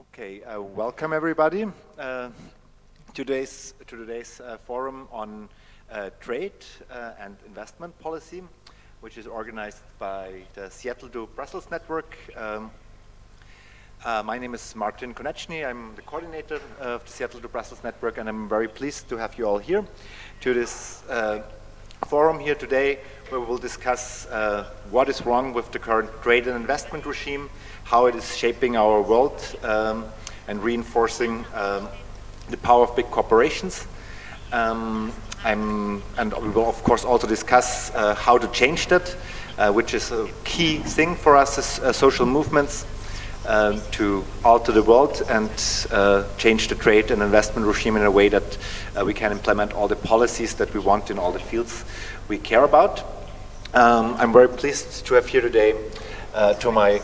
Okay, uh, welcome everybody uh, today's, to today's uh, forum on uh, trade uh, and investment policy, which is organized by the Seattle to Brussels network. Um, uh, my name is Martin Konechny. I'm the coordinator of the Seattle to Brussels network, and I'm very pleased to have you all here to this forum here today, where we will discuss what is wrong with the current trade and investment regime, how it is shaping our world um, and reinforcing um, the power of big corporations. Um, and we will of course also discuss uh, how to change that, uh, which is a key thing for us as uh, social movements um, to alter the world and uh, change the trade and investment regime in a way that uh, we can implement all the policies that we want in all the fields we care about. Um, I'm very pleased to have here today uh, to my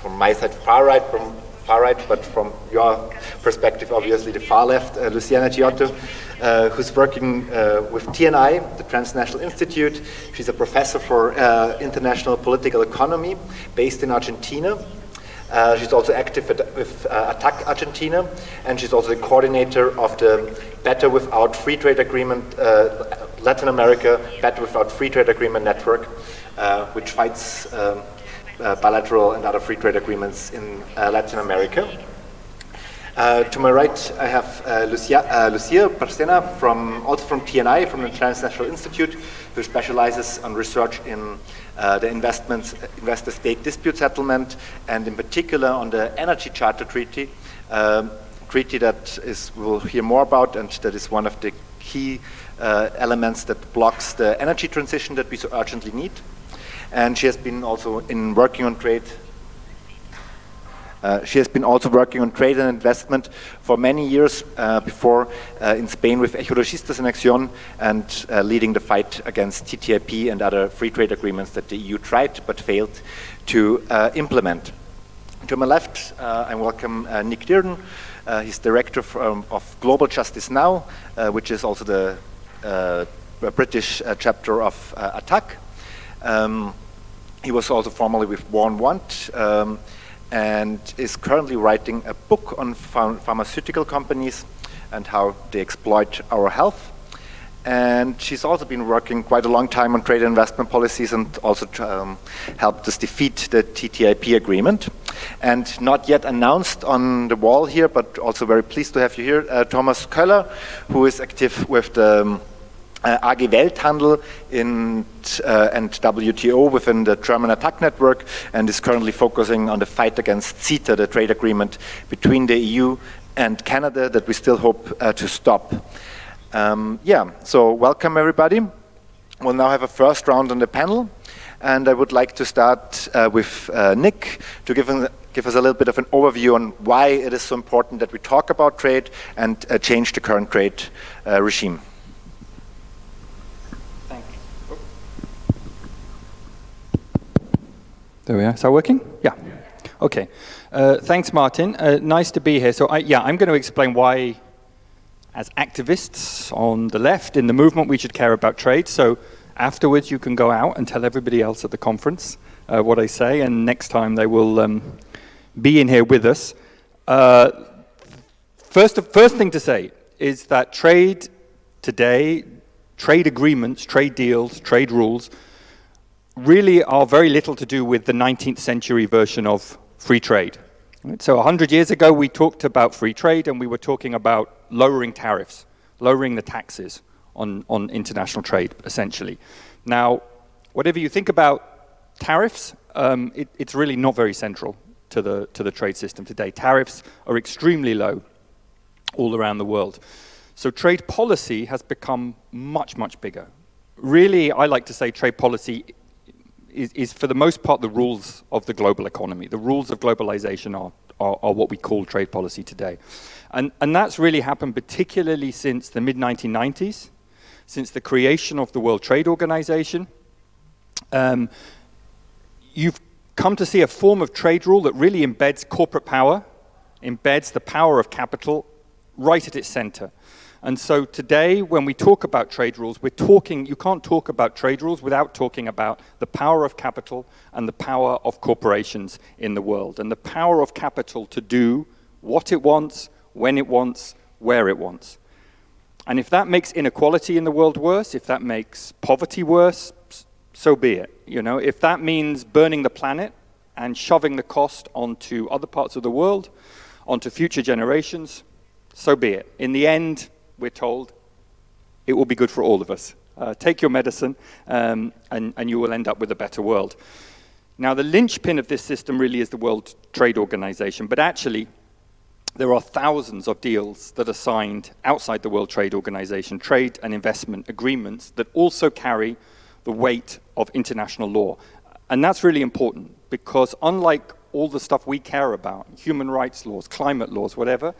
from my side far right, from far right, but from your perspective, obviously the far left, uh, Luciana Ghiotto, uh, who's working uh, with TNI, the Transnational Institute. She's a professor for uh, international political economy based in Argentina. Uh, she's also active at, with uh, Argentina, and she's also the coordinator of the Better Without Free Trade Agreement, Latin America Better Without Free Trade Agreement Network, which fights um, uh, bilateral and other free trade agreements in uh, Latin America. Uh, to my right, I have uh, Lucia, uh, Lucia Barcena, from, also from TNI, from the Transnational Institute, who specializes on research in uh, the investments, investor-state dispute settlement, and in particular on the Energy Charter Treaty, um, treaty that is we'll hear more about, and that is one of the key elements that blocks the energy transition that we so urgently need and she has been also in working on trade. Uh, she has been also working on trade and investment for many years uh, before uh, in Spain with Ecologistas en Acción and uh, leading the fight against TTIP and other free trade agreements that the EU tried but failed to uh, implement. To my left, I welcome Nick Dearden. he's director from, of Global Justice Now, which is also the British chapter of ATTAC. Um, he was also formerly with War on Want um, and is currently writing a book on ph pharmaceutical companies and how they exploit our health. And she's also been working quite a long time on trade and investment policies and also um, helped us defeat the TTIP agreement. And not yet announced on the wall here, but also very pleased to have you here, uh, Thomas Köller, who is active with the um, AG Welthandel in, uh, and WTO within the German ATTAC network and is currently focusing on the fight against CETA, the trade agreement between the EU and Canada that we still hope uh, to stop. Um, yeah, so welcome everybody. We'll now have a first round on the panel and I would like to start uh, with uh, Nick to give, give us a little bit of an overview on why it is so important that we talk about trade and uh, change the current trade regime. There we are. Is that working? Yeah. Okay. Uh, thanks, Martin. Uh, nice to be here. So, I, yeah, I'm going to explain why, as activists on the left in the movement, we should care about trade. So, afterwards, you can go out and tell everybody else at the conference uh, what I say, and next time they will um, be in here with us. Uh, first, first thing to say is that trade today, trade agreements, trade deals, trade rules really are very little to do with the 19th century version of free trade. So 100 years ago, we talked about free trade and we were talking about lowering tariffs, lowering the taxes on, on international trade, essentially. Now, whatever you think about tariffs, um, it, it's really not very central to the, to the trade system today. Tariffs are extremely low all around the world. So trade policy has become much, much bigger. Really, I like to say trade policy is, is, for the most part the rules of the global economy. The rules of globalization are, are, are what we call trade policy today. And, and that's really happened particularly since the mid-1990s, since the creation of the World Trade Organization. Um, you've come to see a form of trade rule that really embeds corporate power, embeds the power of capital right at its center. And so today, when we talk about trade rules, we're talking, you can't talk about trade rules without talking about the power of capital and the power of corporations in the world, and the power of capital to do what it wants, when it wants, where it wants. And if that makes inequality in the world worse, if that makes poverty worse, so be it. You know, if that means burning the planet and shoving the cost onto other parts of the world, onto future generations, so be it. In the end, we're told, it will be good for all of us. Uh, take your medicine, um, and, and you will end up with a better world. Now, the linchpin of this system really is the World Trade Organization, but actually, there are thousands of deals that are signed outside the World Trade Organization, trade and investment agreements that also carry the weight of international law. And that's really important because unlike all the stuff we care about, human rights laws, climate laws, whatever,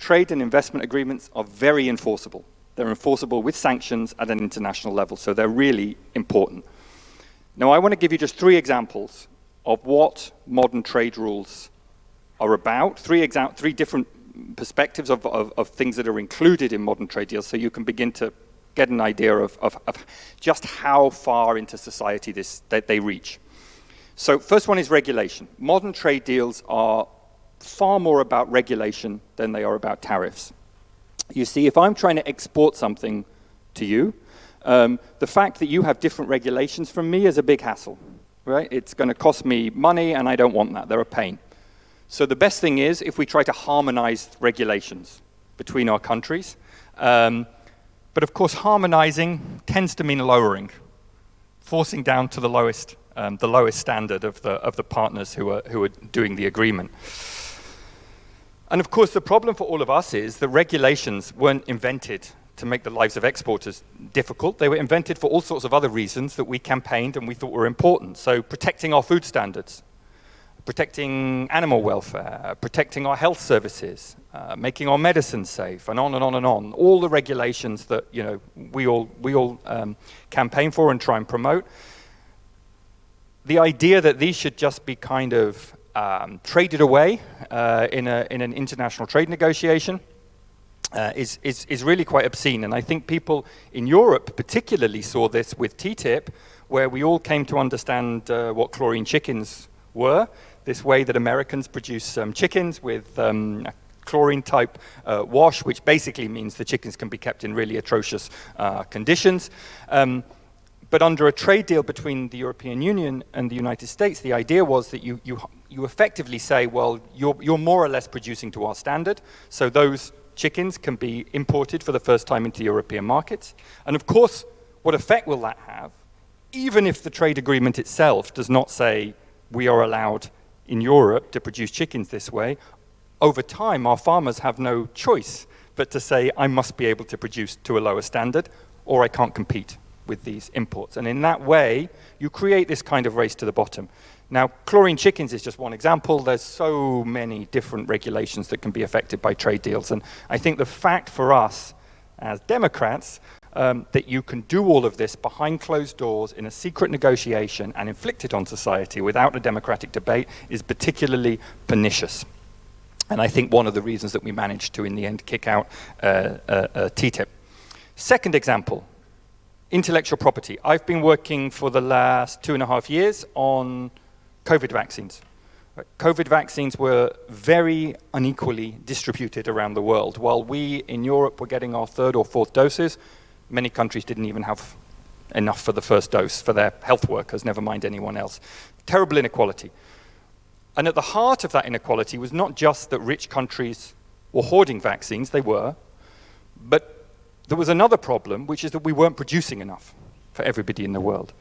trade and investment agreements are very enforceable. They're enforceable with sanctions at an international level, so they're really important. Now, I want to give you just three examples of what modern trade rules are about, three, three different perspectives of, of, of, things that are included in modern trade deals so you can begin to get an idea of, of, just how far into society this, that they reach. So first one is regulation. Modern trade deals are far more about regulation than they are about tariffs. You see, if I'm trying to export something to you, um, the fact that you have different regulations from me is a big hassle, right? It's going to cost me money, and I don't want that. They're a pain. So the best thing is if we try to harmonize regulations between our countries. Um, but of course, harmonizing tends to mean lowering, forcing down to the lowest, um, the lowest standard of the, of the partners who are, who are doing the agreement. And of course, the problem for all of us is that regulations weren't invented to make the lives of exporters difficult. They were invented for all sorts of other reasons that we campaigned and we thought were important. So protecting our food standards, protecting animal welfare, protecting our health services, uh, making our medicine safe, and on and on and on. All the regulations that you know we all we all um, campaign for and try and promote. The idea that these should just be kind of um, traded away uh, in, a, in an international trade negotiation uh, is, is, is really quite obscene. And I think people in Europe particularly saw this with TTIP, where we all came to understand uh, what chlorine chickens were, this way that Americans produce um, chickens with um, chlorine type uh, wash, which basically means the chickens can be kept in really atrocious uh, conditions. Um, but under a trade deal between the European Union and the United States, the idea was that you, you, you effectively say, well, you're, you're more or less producing to our standard, so those chickens can be imported for the first time into European markets. And of course, what effect will that have, even if the trade agreement itself does not say we are allowed in Europe to produce chickens this way, over time our farmers have no choice but to say I must be able to produce to a lower standard or I can't compete with these imports. And in that way, you create this kind of race to the bottom. Now, chlorine chickens is just one example. There's so many different regulations that can be affected by trade deals. And I think the fact for us as Democrats um, that you can do all of this behind closed doors in a secret negotiation and inflict it on society without a democratic debate is particularly pernicious. And I think one of the reasons that we managed to, in the end, kick out uh, uh, uh, TTIP. Second example, intellectual property. I've been working for the last two and a half years on COVID vaccines. COVID vaccines were very unequally distributed around the world. While we in Europe were getting our third or fourth doses, many countries didn't even have enough for the first dose for their health workers, never mind anyone else. Terrible inequality. And at the heart of that inequality was not just that rich countries were hoarding vaccines, they were, but there was another problem, which is that we weren't producing enough for everybody in the world.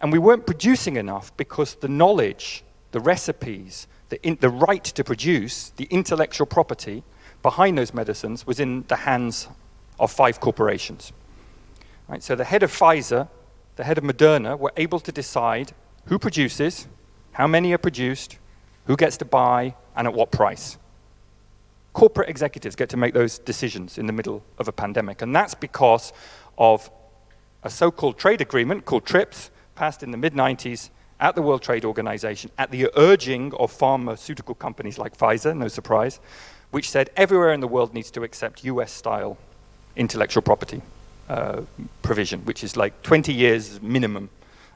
And we weren't producing enough because the knowledge, the recipes, the, in, the right to produce, the intellectual property behind those medicines was in the hands of five corporations. Right, so the head of Pfizer, the head of Moderna were able to decide who produces, how many are produced, who gets to buy, and at what price corporate executives get to make those decisions in the middle of a pandemic. And that's because of a so-called trade agreement called TRIPS, passed in the mid-90s at the World Trade Organization at the urging of pharmaceutical companies like Pfizer, no surprise, which said everywhere in the world needs to accept US-style intellectual property uh, provision, which is like 20 years minimum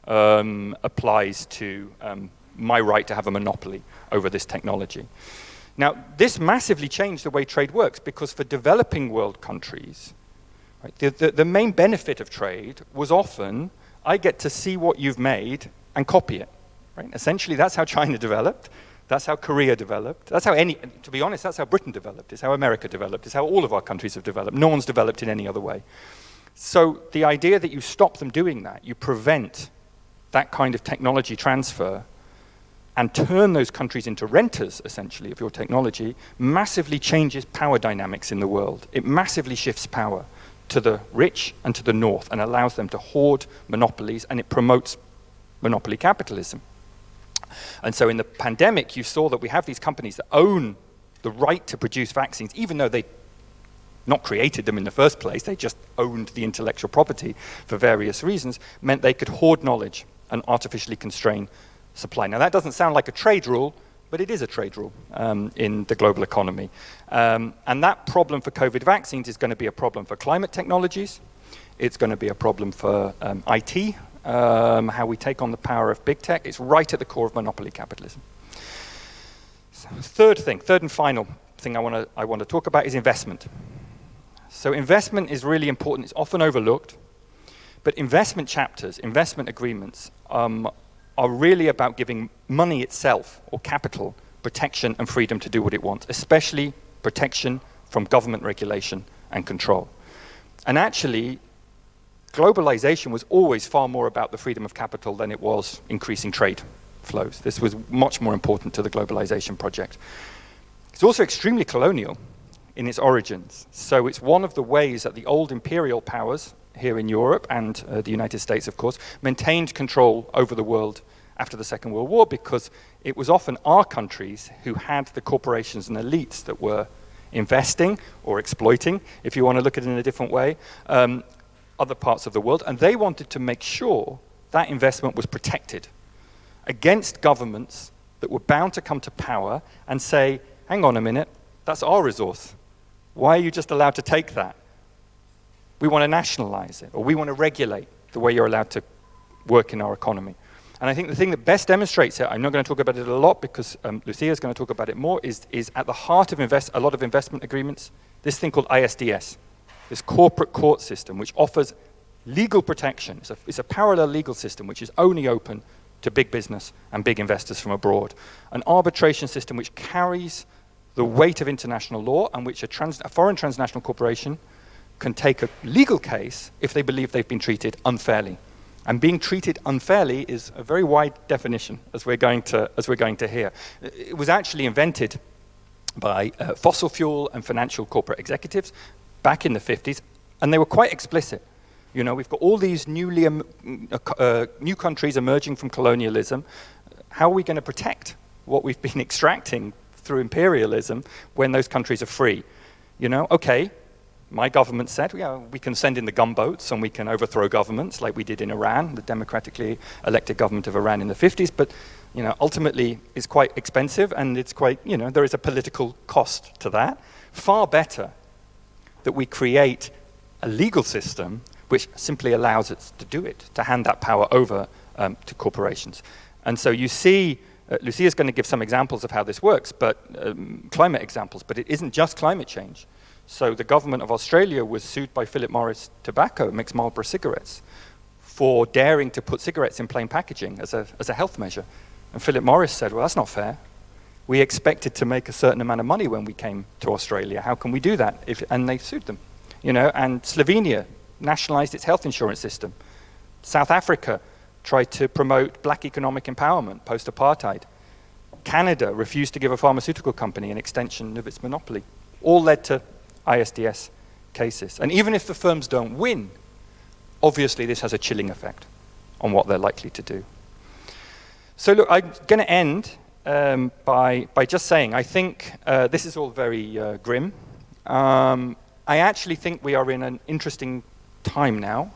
um, applies to um, my right to have a monopoly over this technology. Now, this massively changed the way trade works because for developing world countries, right, the, the, the main benefit of trade was often I get to see what you've made and copy it. Right? Essentially, that's how China developed. That's how Korea developed. That's how any, to be honest, that's how Britain developed. It's how America developed. It's how all of our countries have developed. No one's developed in any other way. So the idea that you stop them doing that, you prevent that kind of technology transfer and turn those countries into renters, essentially, of your technology, massively changes power dynamics in the world. It massively shifts power to the rich and to the north and allows them to hoard monopolies and it promotes monopoly capitalism. And so in the pandemic, you saw that we have these companies that own the right to produce vaccines, even though they not created them in the first place, they just owned the intellectual property for various reasons, meant they could hoard knowledge and artificially constrain supply. Now that doesn't sound like a trade rule, but it is a trade rule um, in the global economy. Um, and that problem for COVID vaccines is going to be a problem for climate technologies. It's going to be a problem for um, IT, um, how we take on the power of big tech. It's right at the core of monopoly capitalism. So, third thing, third and final thing I want to I want to talk about is investment. So investment is really important. It's often overlooked. But investment chapters, investment agreements, um, are really about giving money itself, or capital, protection and freedom to do what it wants, especially protection from government regulation and control. And actually, globalization was always far more about the freedom of capital than it was increasing trade flows. This was much more important to the globalization project. It's also extremely colonial in its origins. So it's one of the ways that the old imperial powers here in Europe and uh, the United States, of course, maintained control over the world after the Second World War because it was often our countries who had the corporations and elites that were investing or exploiting, if you want to look at it in a different way, um, other parts of the world. And they wanted to make sure that investment was protected against governments that were bound to come to power and say, hang on a minute, that's our resource. Why are you just allowed to take that? We want to nationalize it, or we want to regulate the way you're allowed to work in our economy. And I think the thing that best demonstrates it, I'm not going to talk about it a lot because um, Lucia is going to talk about it more, is, is at the heart of invest, a lot of investment agreements, this thing called ISDS, this corporate court system, which offers legal protection. It's a, it's a parallel legal system which is only open to big business and big investors from abroad. An arbitration system which carries the weight of international law and which a, trans, a foreign transnational corporation can take a legal case if they believe they've been treated unfairly. And being treated unfairly is a very wide definition, as we're going to, as we're going to hear. It was actually invented by uh, fossil fuel and financial corporate executives back in the 50s, and they were quite explicit. You know, we've got all these newly, um, uh, new countries emerging from colonialism. How are we going to protect what we've been extracting through imperialism when those countries are free? You know, okay, my government said, yeah, we can send in the gunboats and we can overthrow governments like we did in Iran, the democratically elected government of Iran in the 50s, but you know, ultimately it's quite expensive and it's quite, you know, there is a political cost to that. Far better that we create a legal system which simply allows us to do it, to hand that power over um, to corporations. And so you see, uh, Lucia is going to give some examples of how this works, but um, climate examples, but it isn't just climate change. So the government of Australia was sued by Philip Morris Tobacco, makes Marlboro cigarettes, for daring to put cigarettes in plain packaging as a, as a health measure. And Philip Morris said, well, that's not fair. We expected to make a certain amount of money when we came to Australia. How can we do that? If, and they sued them. You know, and Slovenia nationalized its health insurance system. South Africa tried to promote black economic empowerment post-apartheid. Canada refused to give a pharmaceutical company an extension of its monopoly. All led to ISDS cases. And even if the firms don't win, obviously this has a chilling effect on what they're likely to do. So look, I'm going to end um, by, by just saying, I think uh, this is all very uh, grim. Um, I actually think we are in an interesting time now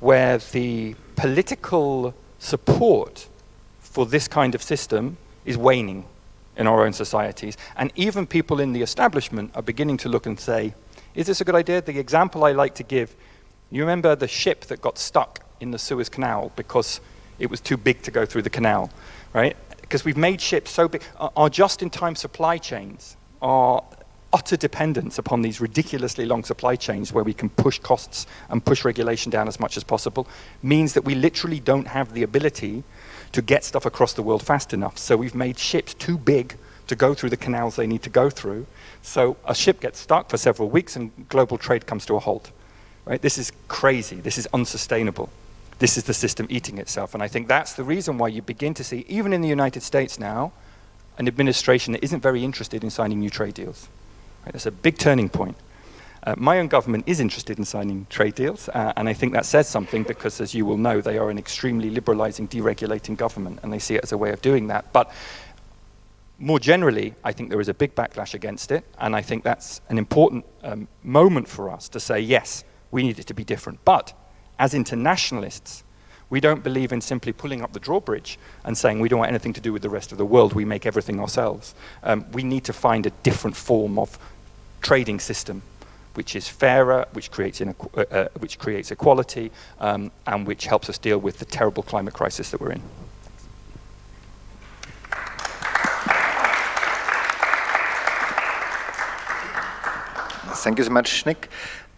where the political support for this kind of system is waning in our own societies. And even people in the establishment are beginning to look and say, is this a good idea? The example I like to give, you remember the ship that got stuck in the Suez Canal because it was too big to go through the canal, right? because we've made ships so big, our just-in-time supply chains are utter dependence upon these ridiculously long supply chains where we can push costs and push regulation down as much as possible means that we literally don't have the ability to get stuff across the world fast enough. So we've made ships too big to go through the canals they need to go through. So a ship gets stuck for several weeks and global trade comes to a halt. Right? This is crazy. This is unsustainable. This is the system eating itself. And I think that's the reason why you begin to see, even in the United States now, an administration that isn't very interested in signing new trade deals. Right? That's a big turning point. Uh, my own government is interested in signing trade deals, uh, and I think that says something because, as you will know, they are an extremely liberalizing, deregulating government, and they see it as a way of doing that. But more generally, I think there is a big backlash against it, and I think that's an important um, moment for us to say, yes, we need it to be different. But as internationalists, we don't believe in simply pulling up the drawbridge and saying we don't want anything to do with the rest of the world, we make everything ourselves. Um, we need to find a different form of trading system which is fairer, which creates, uh, uh, which creates equality, um, and which helps us deal with the terrible climate crisis that we're in. Thank you so much, Nick.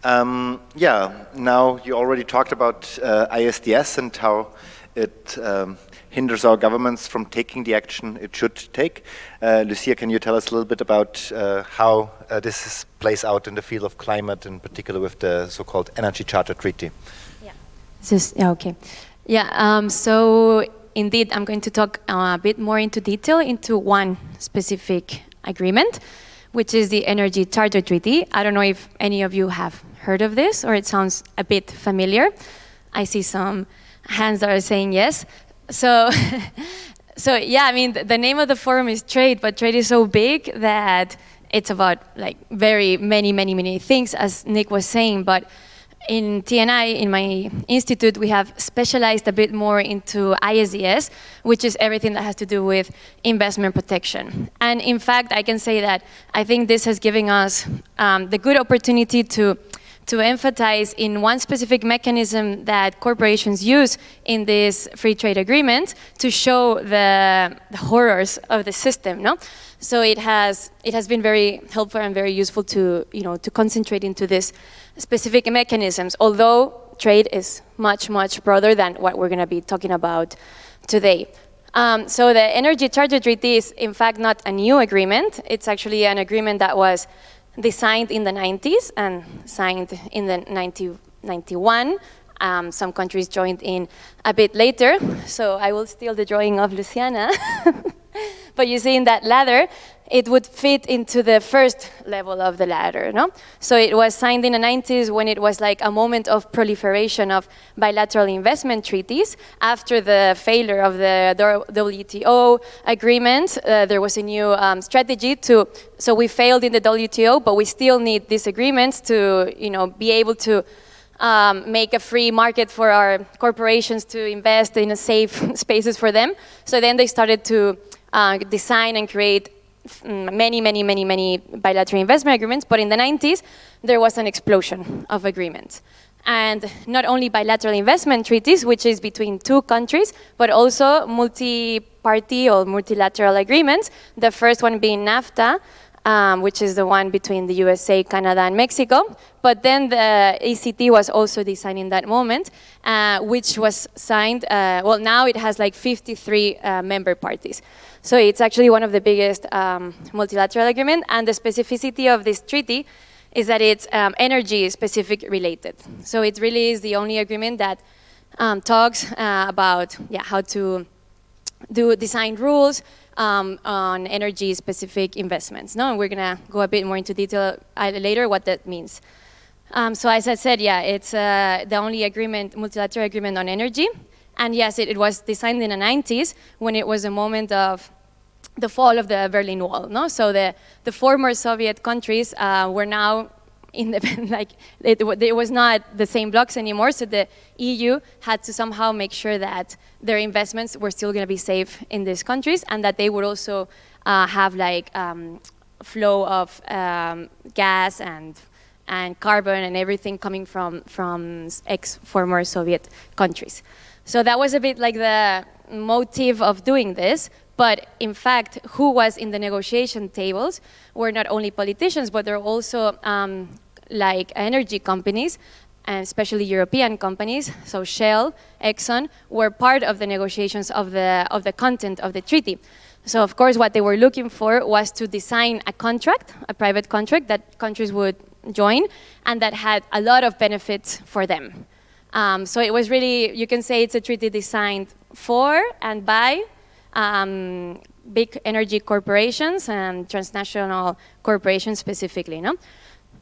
Um, yeah, now you already talked about uh, ISDS and how it um, hinders our governments from taking the action it should take. Uh, Lucia, can you tell us a little bit about uh, how uh, this is, plays out in the field of climate, in particular with the so-called Energy Charter Treaty? Yeah, this, yeah okay. Yeah, um, so indeed, I'm going to talk uh, a bit more into detail into one specific agreement, which is the Energy Charter Treaty. I don't know if any of you have heard of this or it sounds a bit familiar. I see some hands that are saying yes. So, so yeah, I mean, the, name of the forum is trade, but trade is so big that it's about like very many, many, many things, as Nick was saying. But in TNI, in my institute, we have specialized a bit more into ISDS, which is everything that has to do with investment protection. And in fact, I can say that I think this has given us um, the good opportunity to to emphasize in one specific mechanism that corporations use in this free trade agreement to show the, the horrors of the system. No? So it has, it has been very helpful and very useful to, you know, to concentrate into these specific mechanisms, although trade is much, much broader than what we're going to be talking about today. Um, so the Energy Charter Treaty is in fact not a new agreement. It's actually an agreement that was designed in the 90s and signed in the 90, 91. Um, some countries joined in a bit later, so I will steal the drawing of Luciana. but you see in that ladder, it would fit into the first level of the ladder. No? So it was signed in the 90s when it was like a moment of proliferation of bilateral investment treaties. After the failure of the WTO agreement, uh, there was a new um, strategy to, so we failed in the WTO, but we still need these agreements to you know, be able to um, make a free market for our corporations to invest in safe spaces for them. So then they started to uh, design and create Mm, many, many, many, many bilateral investment agreements, but in the 90s, there was an explosion of agreements. And not only bilateral investment treaties, which is between two countries, but also multi-party or multilateral agreements, the first one being NAFTA, um, which is the one between the USA, Canada, and Mexico. But then the ECT was also designed in that moment, uh, which was signed, uh, well, now it has like 53 uh, member parties. So it's actually one of the biggest um, multilateral agreement, and the specificity of this treaty is that it's um, energy specific related. So it really is the only agreement that um, talks uh, about yeah, how to do design rules um, on energy specific investments. No, and we're gonna go a bit more into detail uh, later what that means. Um, so as I said, yeah, it's uh, the only agreement, multilateral agreement on energy. And yes, it, it, was designed in the 90s when it was a moment of the fall of the Berlin Wall. No? So the, the former Soviet countries uh, were now independent, like it, it, was not the same blocks anymore, so the EU had to somehow make sure that their investments were still going to be safe in these countries and that they would also uh, have like um, flow of um, gas and and carbon and everything coming from from ex-former Soviet countries. So that was a bit like the motive of doing this, But in fact, who was in the negotiation tables were not only politicians, but they're also um, like energy companies, and especially European companies, so Shell, Exxon, were part of the negotiations of the, of the content of the treaty. So of course what they were looking for was to design a contract, a private contract that countries would join and that had a lot of benefits for them. Um, so it was really, you can say it's a treaty designed for and by um, big energy corporations and transnational corporations specifically. No?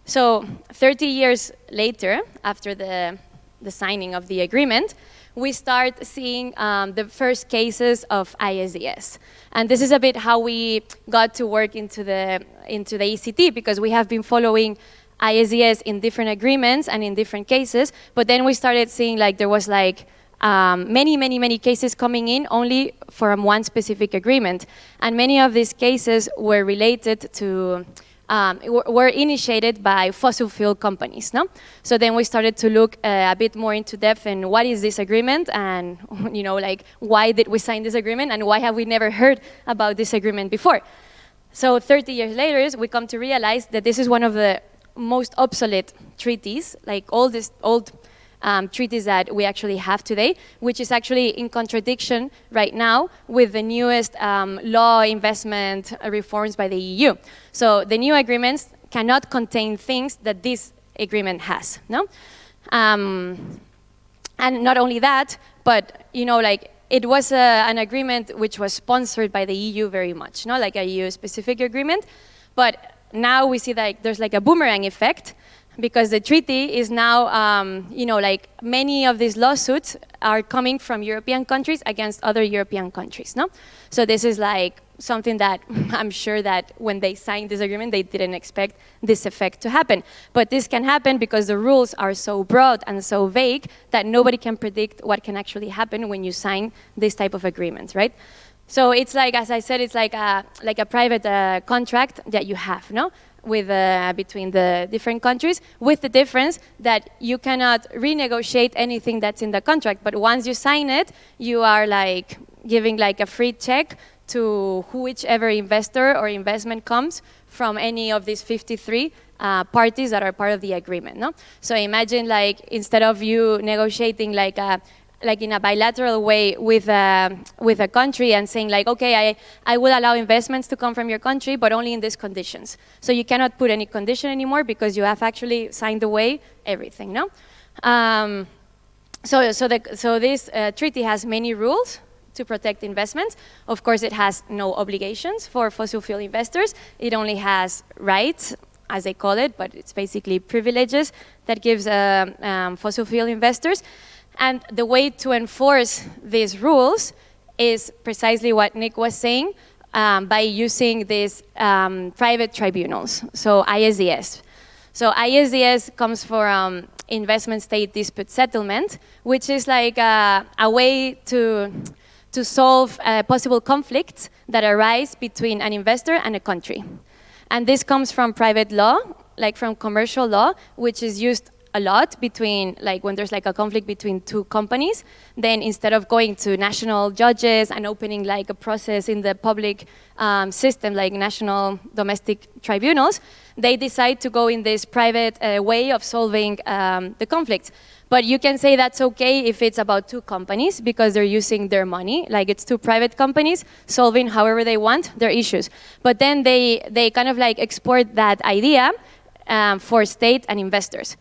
So 30 years later, after the, the signing of the agreement, we start seeing um, the first cases of ISDS. And this is a bit how we got to work into the, into the ECT because we have been following ISDS in different agreements and in different cases, but then we started seeing like there was like um, many, many, many cases coming in only from one specific agreement. And many of these cases were related to um, were initiated by fossil fuel companies. No? So then we started to look uh, a bit more into depth in what is this agreement and you know, like why did we sign this agreement and why have we never heard about this agreement before. So 30 years later, we come to realize that this is one of the most obsolete treaties, like all these old um, treaties that we actually have today, which is actually in contradiction right now with the newest um, law investment reforms by the EU. So the new agreements cannot contain things that this agreement has, no? Um, and not only that, but you know, like it was a, an agreement which was sponsored by the EU very much, no? like a EU-specific agreement, but now we see that there's like a boomerang effect because the treaty is now, um, you know, like many of these lawsuits are coming from European countries against other European countries, no? So this is like something that I'm sure that when they signed this agreement, they didn't expect this effect to happen. But this can happen because the rules are so broad and so vague that nobody can predict what can actually happen when you sign this type of agreement, right? So it's like, as I said, it's like a, like a private uh, contract that you have, no? With, uh, between the different countries, with the difference that you cannot renegotiate anything that's in the contract. But once you sign it, you are like giving like a free check to whichever investor or investment comes from any of these 53 uh, parties that are part of the agreement. No? So imagine like instead of you negotiating like a like in a bilateral way with a, with a country and saying like, okay, I, I will allow investments to come from your country, but only in these conditions. So you cannot put any condition anymore because you have actually signed away everything, no? Um, so, so, the, so this uh, treaty has many rules to protect investments. Of course, it has no obligations for fossil fuel investors. It only has rights, as they call it, but it's basically privileges that gives uh, um, fossil fuel investors. And the way to enforce these rules is precisely what Nick was saying, um, by using these um, private tribunals, so ISDS. So ISDS comes from investment state dispute settlement, which is like a, a way to, to solve uh, possible conflicts that arise between an investor and a country. And this comes from private law, like from commercial law, which is used a lot between, like when there's like a conflict between two companies, then instead of going to national judges and opening like a process in the public um, system, like national domestic tribunals, they decide to go in this private uh, way of solving um, the conflict. But you can say that's okay if it's about two companies because they're using their money, like it's two private companies solving however they want their issues. But then they, they kind of like export that idea um, for state and investors.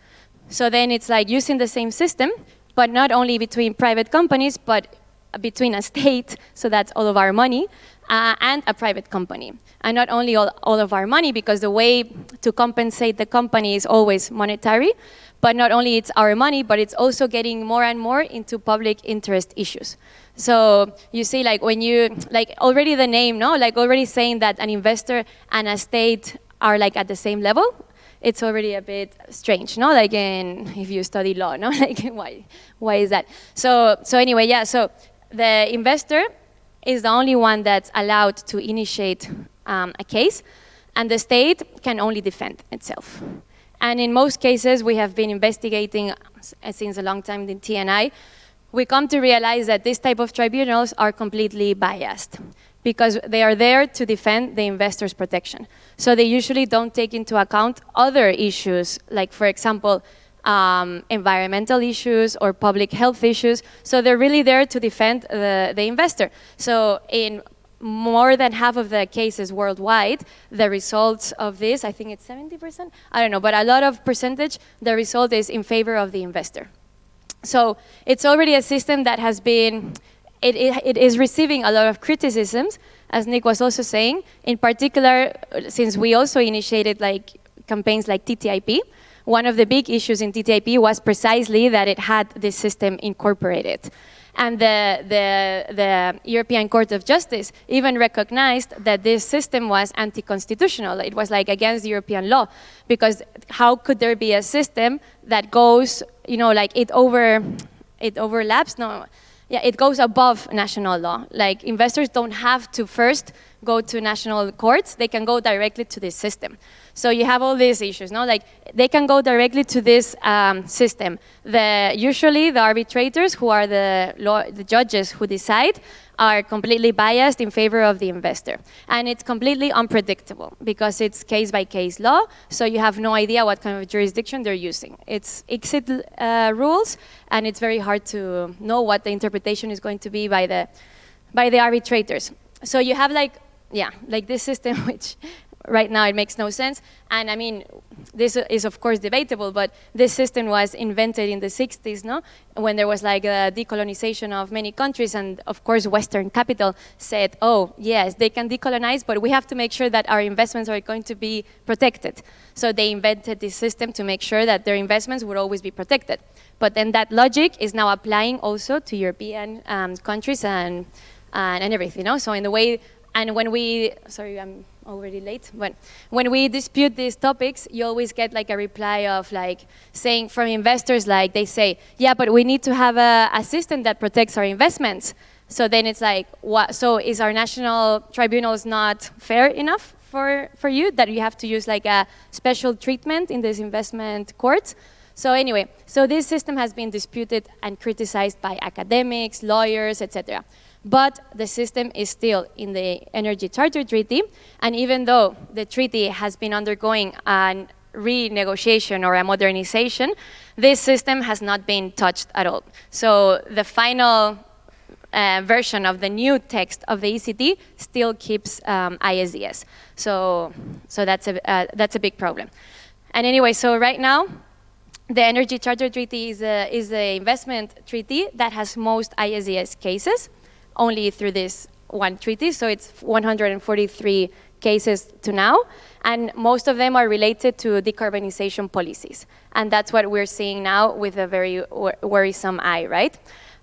So then it's like using the same system, but not only between private companies, but between a state, so that's all of our money, uh, and a private company. And not only all, all of our money, because the way to compensate the company is always monetary, but not only it's our money, but it's also getting more and more into public interest issues. So you see, like when you, like already the name, no? Like already saying that an investor and a state are like at the same level, it's already a bit strange, no? Like in, if you study law, no? Like why, why is that? So, so anyway, yeah, so the investor is the only one that's allowed to initiate um, a case, and the state can only defend itself. And in most cases, we have been investigating since a long time in TNI, we come to realize that this type of tribunals are completely biased because they are there to defend the investor's protection. So they usually don't take into account other issues, like for example, um, environmental issues or public health issues. So they're really there to defend the, the investor. So in more than half of the cases worldwide, the results of this, I think it's 70%, I don't know, but a lot of percentage, the result is in favor of the investor. So it's already a system that has been, it, it, it is receiving a lot of criticisms, as Nick was also saying, in particular, since we also initiated like campaigns like TTIP, one of the big issues in TTIP was precisely that it had this system incorporated. And the, the, the, European Court of Justice even recognized that this system was anti-constitutional. It was like against European law, because how could there be a system that goes, you know, like it over, it overlaps? No, yeah, it goes above national law. Like investors don't have to first go to national courts, they can go directly to this system. So you have all these issues, no? Like they can go directly to this um, system. The, usually the arbitrators who are the, law, the judges who decide are completely biased in favor of the investor. And it's completely unpredictable because it's case by case law, so you have no idea what kind of jurisdiction they're using. It's exit uh, rules, and it's very hard to know what the interpretation is going to be by the, by the arbitrators. So you have like, yeah, like this system which right now it makes no sense. And I mean, this is of course debatable, but this system was invented in the 60s, no? When there was like a decolonization of many countries, and of course Western capital said, oh, yes, they can decolonize, but we have to make sure that our investments are going to be protected. So they invented this system to make sure that their investments would always be protected. But then that logic is now applying also to European um, countries and, and, and everything, no? So in the way, and when we, sorry, I'm already late, but when we dispute these topics, you always get like a reply of like saying from investors like they say, yeah, but we need to have a, a system that protects our investments. So then it's like, what, so is our national tribunals not fair enough for, for you that you have to use like a special treatment in this investment court? So anyway, so this system has been disputed and criticized by academics, lawyers, etc but the system is still in the Energy Charter Treaty, and even though the treaty has been undergoing a renegotiation or a modernization, this system has not been touched at all. So the final uh, version of the new text of the ECT still keeps um, ISDS. So, so that's, a, uh, that's a big problem. And anyway, so right now, the Energy Charter Treaty is a, is investment treaty that has most ISDS cases only through this one treaty, so it's 143 cases to now, and most of them are related to decarbonization policies. And that's what we're seeing now with a very worrisome eye, right?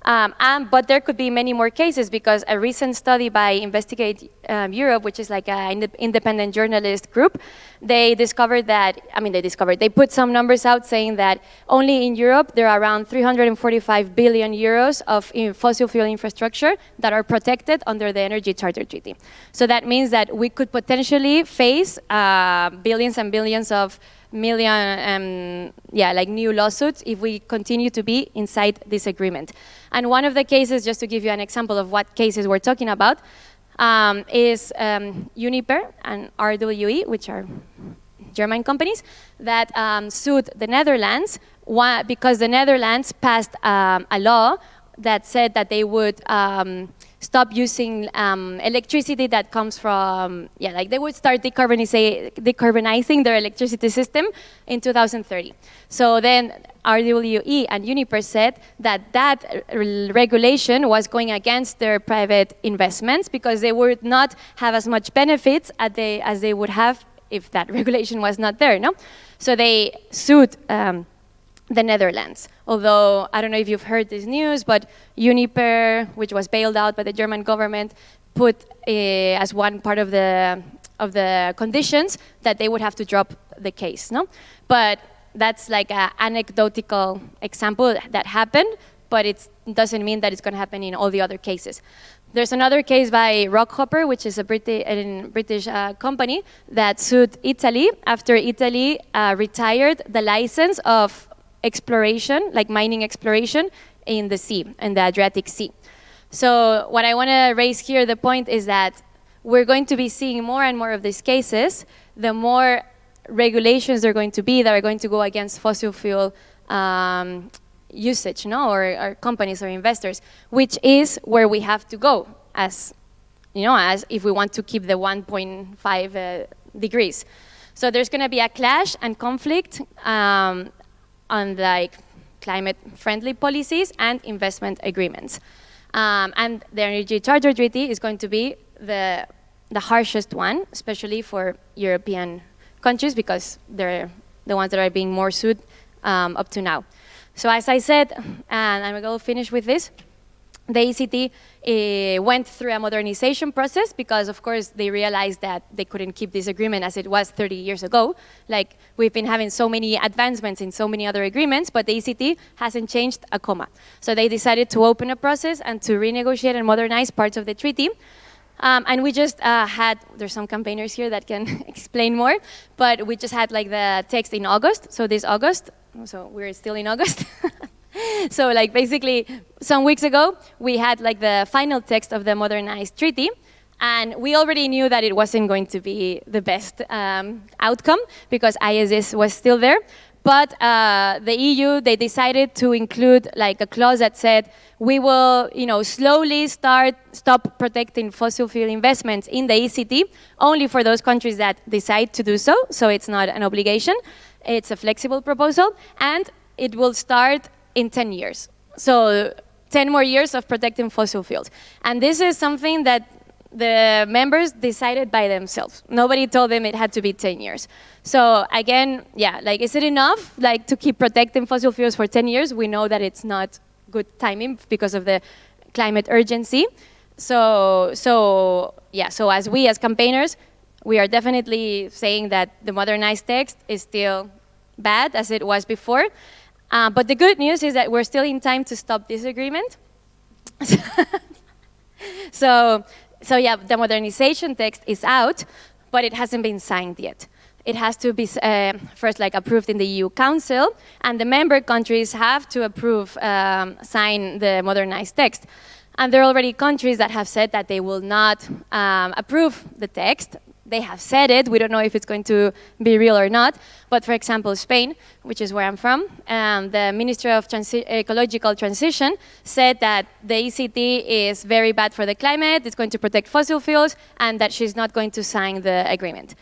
Um, and, but there could be many more cases because a recent study by Investigate um, Europe, which is like an independent journalist group, they discovered that, I mean, they discovered, they put some numbers out saying that only in Europe there are around 345 billion euros of fossil fuel infrastructure that are protected under the Energy Charter Treaty. So that means that we could potentially face uh, billions and billions of million, um, yeah, like new lawsuits if we continue to be inside this agreement. And one of the cases, just to give you an example of what cases we're talking about, um, is um, Uniper and RWE, which are German companies, that um, sued the Netherlands because the Netherlands passed um, a law that said that they would um, stop using um, electricity that comes from, yeah, like they would start decarbonizing their electricity system in 2030. So then RWE and Uniper said that that regulation was going against their private investments because they would not have as much benefits as they, as they would have if that regulation was not there, no? So they sued um, the Netherlands. Although, I don't know if you've heard this news, but Uniper, which was bailed out by the German government, put uh, as one part of the, of the conditions that they would have to drop the case. No? But that's like an anecdotal example that happened, but it doesn't mean that it's going to happen in all the other cases. There's another case by Rockhopper, which is a British, a British uh, company that sued Italy after Italy uh, retired the license of exploration, like mining exploration, in the sea, in the Adriatic Sea. So what I want to raise here, the point is that we're going to be seeing more and more of these cases, the more regulations there are going to be that are going to go against fossil fuel um, usage, no, or, or, companies or investors, which is where we have to go as, you know, as if we want to keep the 1.5 uh, degrees. So there's going to be a clash and conflict um, on like climate-friendly policies and investment agreements. Um, and the Energy Charter Treaty is going to be the, the harshest one, especially for European countries because they're the ones that are being more sued um, up to now. So as I said, and I'm going to finish with this, the ECT uh, went through a modernization process because, of course, they realized that they couldn't keep this agreement as it was 30 years ago. Like, we've been having so many advancements in so many other agreements, but the ECT hasn't changed a comma. So they decided to open a process and to renegotiate and modernize parts of the treaty. Um, and we just uh, had, there's some campaigners here that can explain more, but we just had like the text in August, so this August, so we're still in August. so like basically some weeks ago, we had like the final text of the modernized treaty, and we already knew that it wasn't going to be the best um, outcome because ISDS was still there. But uh, the EU, they decided to include like a clause that said, we will you know, slowly start, stop protecting fossil fuel investments in the ECT, only for those countries that decide to do so, so it's not an obligation. It's a flexible proposal, and it will start in 10 years. So 10 more years of protecting fossil fuels. And this is something that the members decided by themselves. Nobody told them it had to be 10 years. So again, yeah, like is it enough like to keep protecting fossil fuels for 10 years? We know that it's not good timing because of the climate urgency. So, so yeah, so as we as campaigners, we are definitely saying that the modernized text is still bad as it was before. Uh, but the good news is that we're still in time to stop this agreement. so, so yeah, the modernization text is out, but it hasn't been signed yet. It has to be uh, first like approved in the EU Council, and the member countries have to approve, um, sign the modernized text. And there are already countries that have said that they will not um, approve the text they have said it. We don't know if it's going to be real or not. But for example, Spain, which is where I'm from, um, the Ministry of Transi Ecological Transition said that the ECT is very bad for the climate, it's going to protect fossil fuels, and that she's not going to sign the agreement.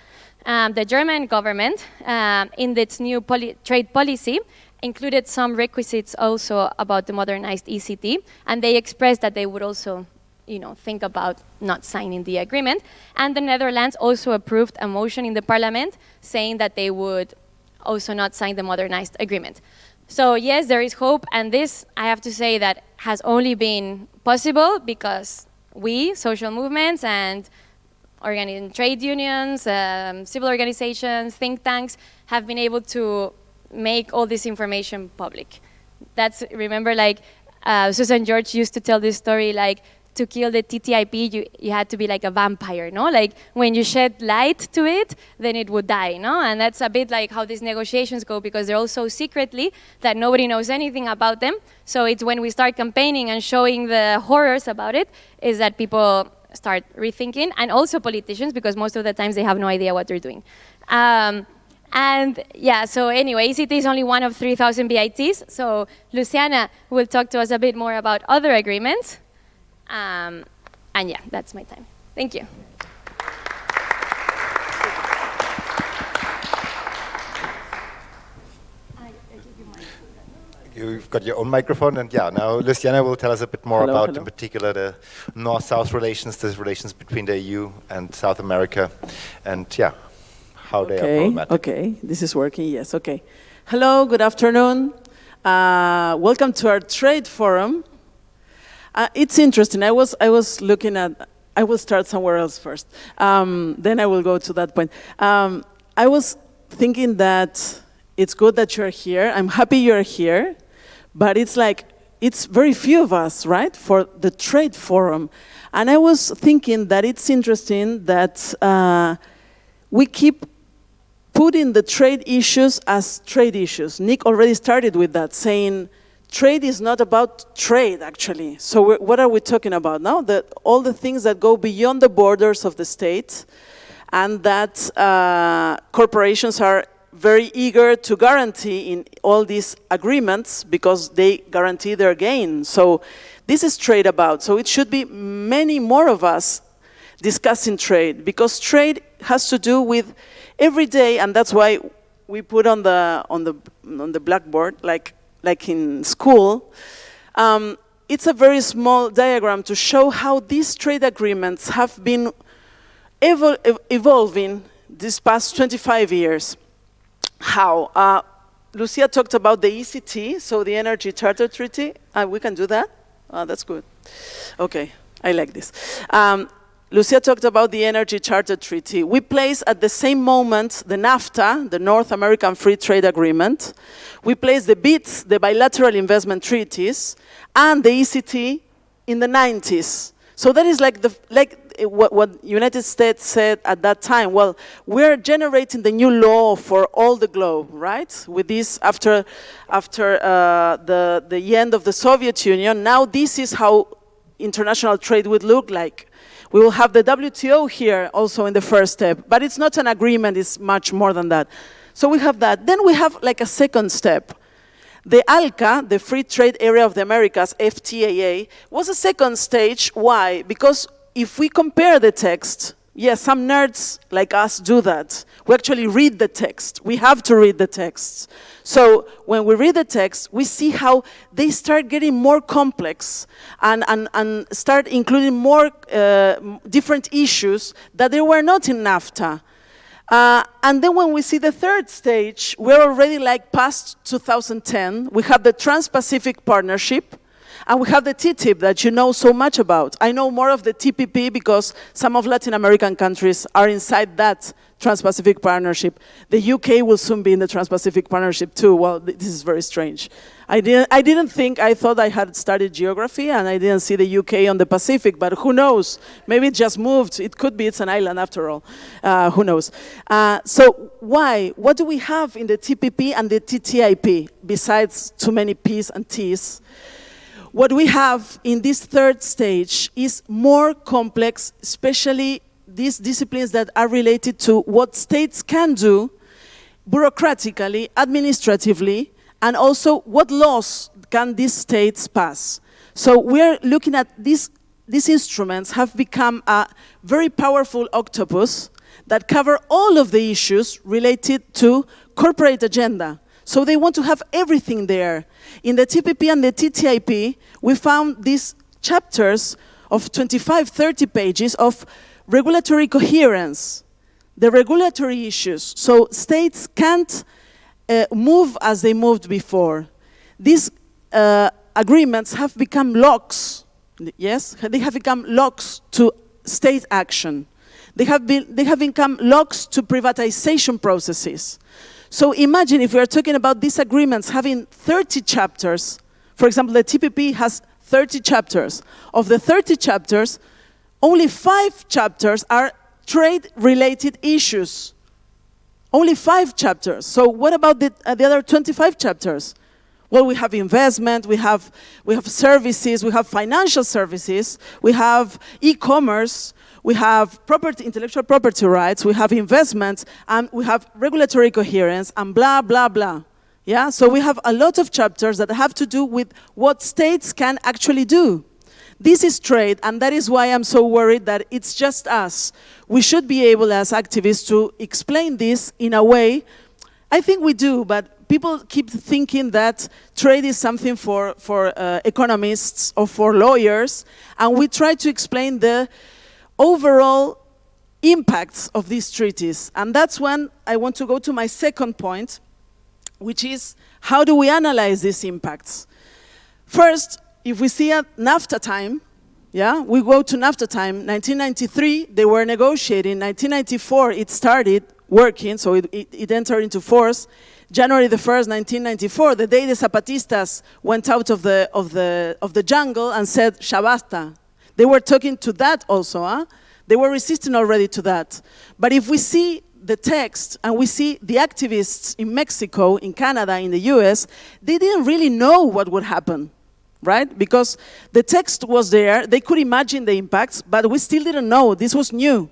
Um, the German government, um, in its new poli trade policy, included some requisites also about the modernized ECT, and they expressed that they would also you know, think about not signing the agreement. And the Netherlands also approved a motion in the parliament saying that they would also not sign the modernized agreement. So yes, there is hope, and this, I have to say, that has only been possible because we, social movements and trade unions, um, civil organizations, think tanks, have been able to make all this information public. That's, remember, like, uh, Susan George used to tell this story, like, to kill the TTIP, you, you had to be like a vampire, no? Like when you shed light to it, then it would die, no? And that's a bit like how these negotiations go because they're all so secretly that nobody knows anything about them. So it's when we start campaigning and showing the horrors about it, is that people start rethinking, and also politicians because most of the times they have no idea what they're doing. Um, and yeah, so anyway, ECT is only one of 3,000 BITs. So Luciana will talk to us a bit more about other agreements. Um, and yeah, that's my time. Thank you. You've got your own microphone, and yeah, now Luciana will tell us a bit more hello, about, hello. in particular, the North-South relations, the relations between the EU and South America, and yeah, how okay, they are problematic. Okay, this is working, yes, okay. Hello, good afternoon. Uh, welcome to our trade forum. Uh, it's interesting. I was, I was looking at, I will start somewhere else first. Um, then I will go to that point. Um, I was thinking that it's good that you're here. I'm happy you're here. But it's like, it's very few of us, right, for the trade forum. And I was thinking that it's interesting that uh, we keep putting the trade issues as trade issues. Nick already started with that, saying trade is not about trade, actually. So what are we talking about now? The, all the things that go beyond the borders of the state and that uh, corporations are very eager to guarantee in all these agreements because they guarantee their gain. So this is trade about. So it should be many more of us discussing trade because trade has to do with every day, and that's why we put on the on the on the blackboard, like like in school. Um, it's a very small diagram to show how these trade agreements have been evol evolving these past 25 years. How? Uh, Lucia talked about the ECT, so the Energy Charter Treaty. Uh, we can do that? Uh, that's good. Okay, I like this. Um, Lucia talked about the Energy Charter Treaty. We place at the same moment the NAFTA, the North American Free Trade Agreement. We place the BITs, the Bilateral Investment Treaties, and the ECT in the 90s. So that is like, the, like what, what United States said at that time. Well, we're generating the new law for all the globe, right? With this, after, after uh, the, the end of the Soviet Union, now this is how international trade would look like. We will have the WTO here also in the first step, but it's not an agreement, it's much more than that. So we have that. Then we have like a second step. The ALCA, the Free Trade Area of the Americas, FTAA, was a second stage. Why? Because if we compare the text, yes, some nerds like us do that. We actually read the text. We have to read the text. So when we read the text, we see how they start getting more complex and, and, and start including more uh, different issues that they were not in NAFTA. Uh, and then when we see the third stage, we're already like past 2010. We have the Trans-Pacific Partnership, and we have the TTIP that you know so much about. I know more of the TPP because some of Latin American countries are inside that Trans-Pacific Partnership. The UK will soon be in the Trans-Pacific Partnership too. Well, this is very strange. I didn't, I didn't think, I thought I had studied geography and I didn't see the UK on the Pacific, but who knows? Maybe it just moved. It could be, it's an island after all. Uh, who knows? Uh, so why? What do we have in the TPP and the TTIP besides too many P's and T's? What we have in this third stage is more complex, especially these disciplines that are related to what states can do bureaucratically, administratively, and also what laws can these states pass. So we're looking at these, these instruments have become a very powerful octopus that cover all of the issues related to corporate agenda. So they want to have everything there. In the TPP and the TTIP, we found these chapters of 25, 30 pages of regulatory coherence, the regulatory issues. So states can't uh, move as they moved before. These uh, agreements have become locks, yes? They have become locks to state action. They have, been, they have become locks to privatization processes. So imagine if we are talking about these agreements having 30 chapters, for example, the TPP has 30 chapters. Of the 30 chapters, only five chapters are trade-related issues. Only five chapters. So what about the, uh, the other 25 chapters? Well, we have investment, we have, we have services, we have financial services, we have e-commerce, we have property, intellectual property rights, we have investments, and we have regulatory coherence, and blah, blah, blah. Yeah, so we have a lot of chapters that have to do with what states can actually do. This is trade, and that is why I'm so worried that it's just us. We should be able as activists to explain this in a way, I think we do, but people keep thinking that trade is something for, for uh, economists or for lawyers, and we try to explain the overall impacts of these treaties. And that's when I want to go to my second point, which is how do we analyze these impacts? First, if we see at NAFTA time, yeah, we go to NAFTA time, 1993, they were negotiating, 1994, it started working, so it, it, it entered into force. January the 1st, 1994, the day the Zapatistas went out of the, of the, of the jungle and said, Ya basta, they were talking to that also, huh? They were resisting already to that. But if we see the text and we see the activists in Mexico, in Canada, in the US, they didn't really know what would happen, right? Because the text was there, they could imagine the impacts, but we still didn't know, this was new.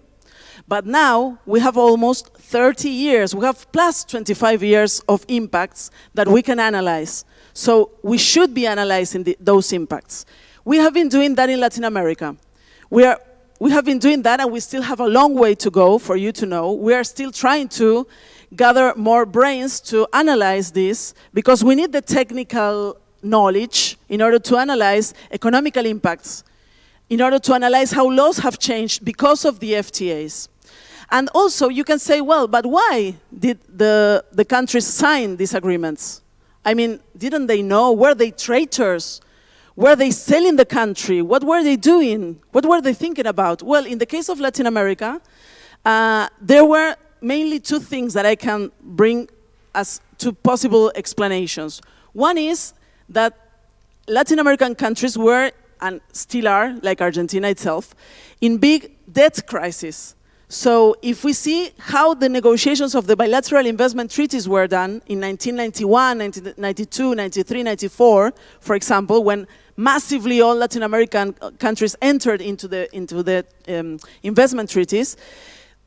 But now we have almost 30 years, we have plus 25 years of impacts that we can analyze. So we should be analyzing the, those impacts. We have been doing that in Latin America. We, are, we have been doing that and we still have a long way to go for you to know. We are still trying to gather more brains to analyze this because we need the technical knowledge in order to analyze economical impacts, in order to analyze how laws have changed because of the FTAs. And also you can say, well, but why did the, the countries sign these agreements? I mean, didn't they know? Were they traitors? Were they selling the country? What were they doing? What were they thinking about? Well, in the case of Latin America, uh, there were mainly two things that I can bring as two possible explanations. One is that Latin American countries were, and still are, like Argentina itself, in big debt crisis. So if we see how the negotiations of the bilateral investment treaties were done in 1991, 1992, 93, 94, for example, when massively all Latin American countries entered into the, into the um, investment treaties,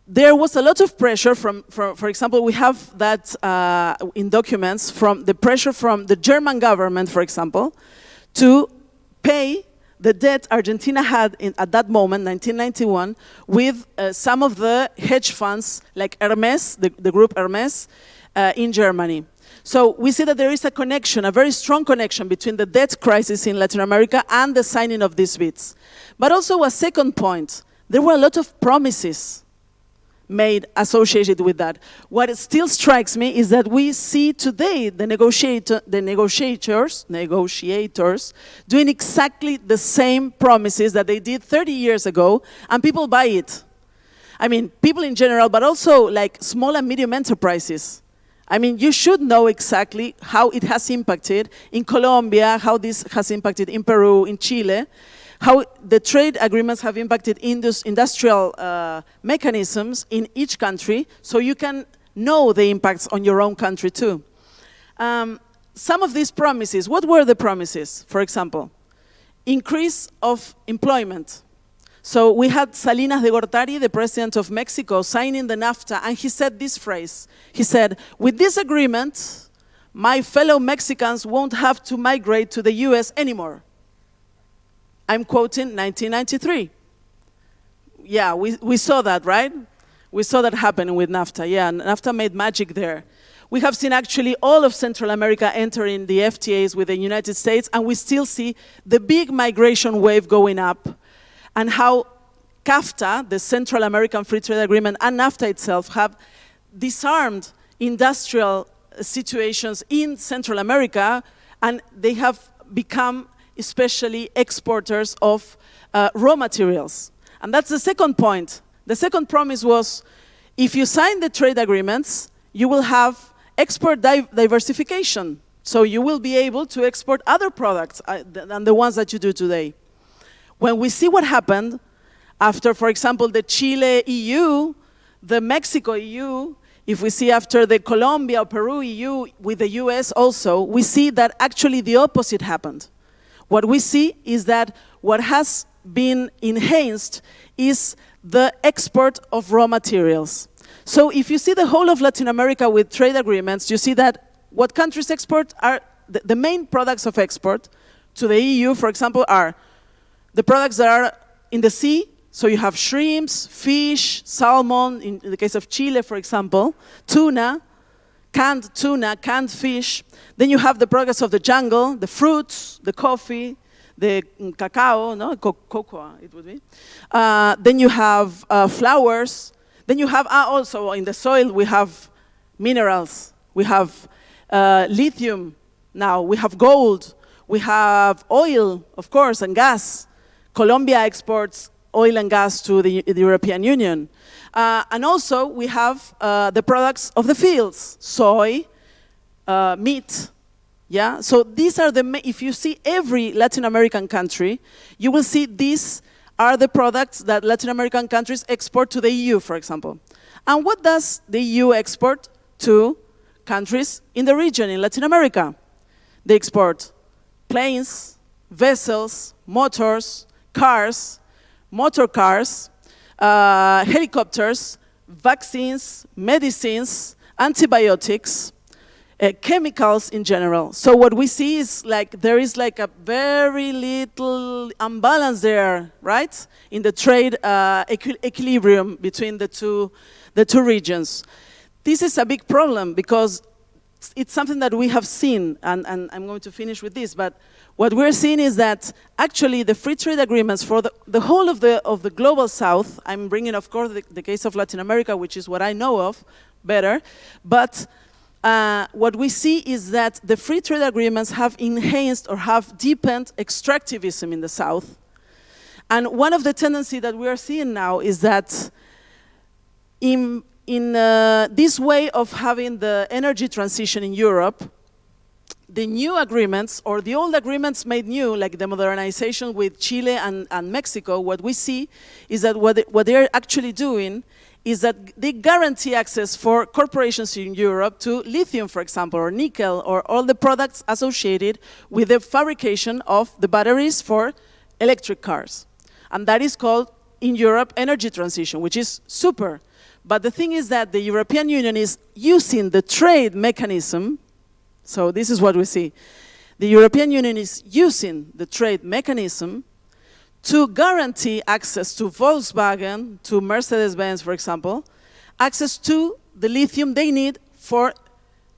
there was a lot of pressure from, from for example, we have that uh, in documents from the pressure from the German government, for example, to pay the debt Argentina had in, at that moment, 1991, with uh, some of the hedge funds like Hermes, the, the group Hermes, uh, in Germany. So we see that there is a connection, a very strong connection between the debt crisis in Latin America and the signing of these BITs. But also a second point, there were a lot of promises made associated with that. What still strikes me is that we see today the, negotiator, the negotiators, negotiators doing exactly the same promises that they did 30 years ago, and people buy it. I mean, people in general, but also like small and medium enterprises. I mean, you should know exactly how it has impacted in Colombia, how this has impacted in Peru, in Chile, how the trade agreements have impacted indus industrial uh, mechanisms in each country, so you can know the impacts on your own country too. Um, some of these promises, what were the promises, for example? Increase of employment. So we had Salinas de Gortari, the president of Mexico, signing the NAFTA, and he said this phrase. He said, with this agreement, my fellow Mexicans won't have to migrate to the US anymore. I'm quoting 1993. Yeah, we, we saw that, right? We saw that happening with NAFTA. Yeah, NAFTA made magic there. We have seen actually all of Central America entering the FTAs with the United States, and we still see the big migration wave going up, and how CAFTA, the Central American Free Trade Agreement, and NAFTA itself have disarmed industrial situations in Central America, and they have become especially exporters of uh, raw materials. And that's the second point. The second promise was, if you sign the trade agreements, you will have export di diversification. So you will be able to export other products uh, than the ones that you do today. When we see what happened after, for example, the Chile EU, the Mexico EU, if we see after the Colombia, Peru EU with the US also, we see that actually the opposite happened. What we see is that what has been enhanced is the export of raw materials. So if you see the whole of Latin America with trade agreements, you see that what countries export are the, the main products of export to the EU, for example, are the products that are in the sea, so you have shrimps, fish, salmon, in, the case of Chile, for example, tuna, canned tuna, canned fish. Then you have the products of the jungle, the fruits, the coffee, the cacao, no, Co cocoa it would be. Uh, then you have uh, flowers. Then you have, uh, also in the soil, we have minerals. We have uh, lithium now. We have gold. We have oil, of course, and gas. Colombia exports oil and gas to the, the European Union. Uh, and also, we have uh, the products of the fields, soy, uh, meat. Yeah, so these are the, if you see every Latin American country, you will see these are the products that Latin American countries export to the EU, for example. And what does the EU export to countries in the region, in Latin America? They export planes, vessels, motors, cars, motor cars, uh, helicopters, vaccines, medicines, antibiotics, uh, chemicals in general. So what we see is like there is like a very little imbalance there, right? In the trade uh, equi equilibrium between the two, the two regions. This is a big problem because it's something that we have seen, and, and I'm going to finish with this, but what we're seeing is that actually the free trade agreements for the, the whole of the, of the global south, I'm bringing of course the, the case of Latin America, which is what I know of better, but uh, what we see is that the free trade agreements have enhanced or have deepened extractivism in the south. And one of the tendencies that we are seeing now is that in, in uh, this way of having the energy transition in Europe, the new agreements or the old agreements made new, like the modernization with Chile and, and Mexico, what we see is that what, they, what they're actually doing is that they guarantee access for corporations in Europe to lithium, for example, or nickel, or all the products associated with the fabrication of the batteries for electric cars. And that is called, in Europe, energy transition, which is super. But the thing is that the European Union is using the trade mechanism so this is what we see. The European Union is using the trade mechanism to guarantee access to Volkswagen, to Mercedes-Benz, for example, access to the lithium they need for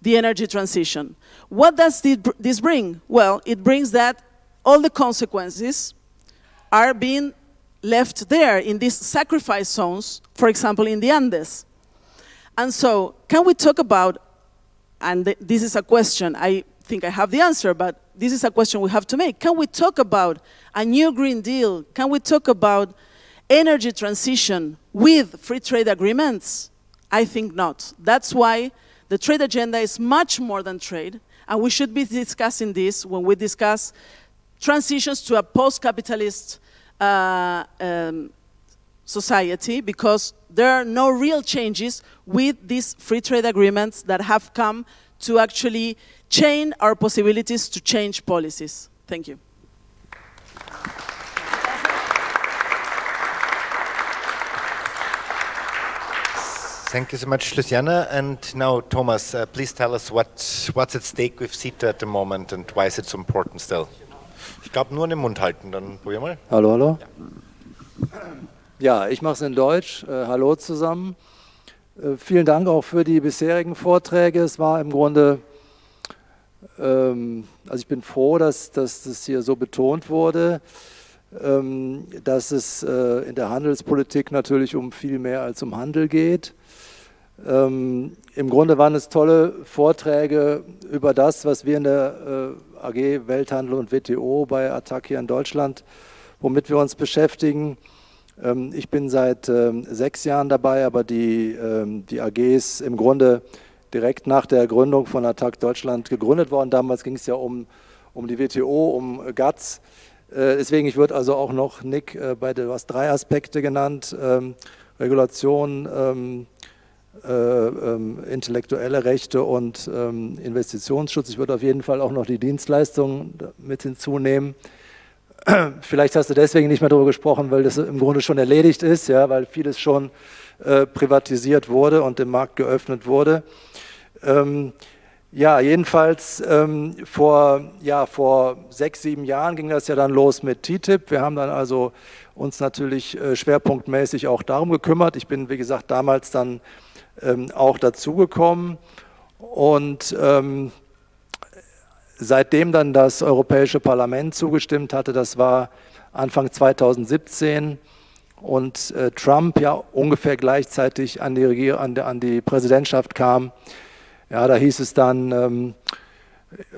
the energy transition. What does this bring? Well, it brings that all the consequences are being left there in these sacrifice zones, for example, in the Andes. And so, can we talk about and th this is a question, I think I have the answer, but this is a question we have to make. Can we talk about a new Green Deal? Can we talk about energy transition with free trade agreements? I think not. That's why the trade agenda is much more than trade, and we should be discussing this when we discuss transitions to a post-capitalist uh, um, society because there are no real changes with these free trade agreements that have come to actually chain our possibilities to change policies. Thank you. Thank you so much, Luciana. And now, Thomas, uh, please tell us what, what's at stake with CETA at the moment and why is it so important still? Ich glaube, nur den Mund halten, dann probier mal. Hallo, hallo. Ja. Ja, ich mache es in Deutsch. Äh, hallo zusammen. Äh, vielen Dank auch für die bisherigen Vorträge. Es war im Grunde, ähm, also ich bin froh, dass, dass das hier so betont wurde, ähm, dass es äh, in der Handelspolitik natürlich um viel mehr als um Handel geht. Ähm, Im Grunde waren es tolle Vorträge über das, was wir in der AG Welthandel und WTO bei Attac hier in Deutschland, womit wir uns beschäftigen. Ähm, ich bin seit ähm, sechs Jahren dabei, aber die, ähm, die AG ist im Grunde direkt nach der Gründung von Attac Deutschland gegründet worden. Damals ging es ja um, um die WTO, um GATS. Äh, deswegen, ich würde also auch noch, Nick, äh, bei der, du hast drei Aspekte genannt, Regulation, äh, intellektuelle Rechte und Investitionsschutz. Ich würde auf jeden Fall auch noch die Dienstleistungen mit hinzunehmen. Vielleicht hast du deswegen nicht mehr darüber gesprochen, weil das im Grunde schon erledigt ist, ja, weil vieles schon äh, privatisiert wurde und dem Markt geöffnet wurde. Ähm, ja, jedenfalls ähm, vor, ja, vor sechs, sieben Jahren ging das ja dann los mit TTIP. Wir haben dann also uns natürlich äh, schwerpunktmäßig auch darum gekümmert. Ich bin, wie gesagt, damals dann ähm, auch dazugekommen und ähm, seitdem dann das Europäische Parlament zugestimmt hatte, das war Anfang 2017 und äh, Trump ja ungefähr gleichzeitig an die, Regier an, an die Präsidentschaft kam, ja, da hieß es dann, ähm,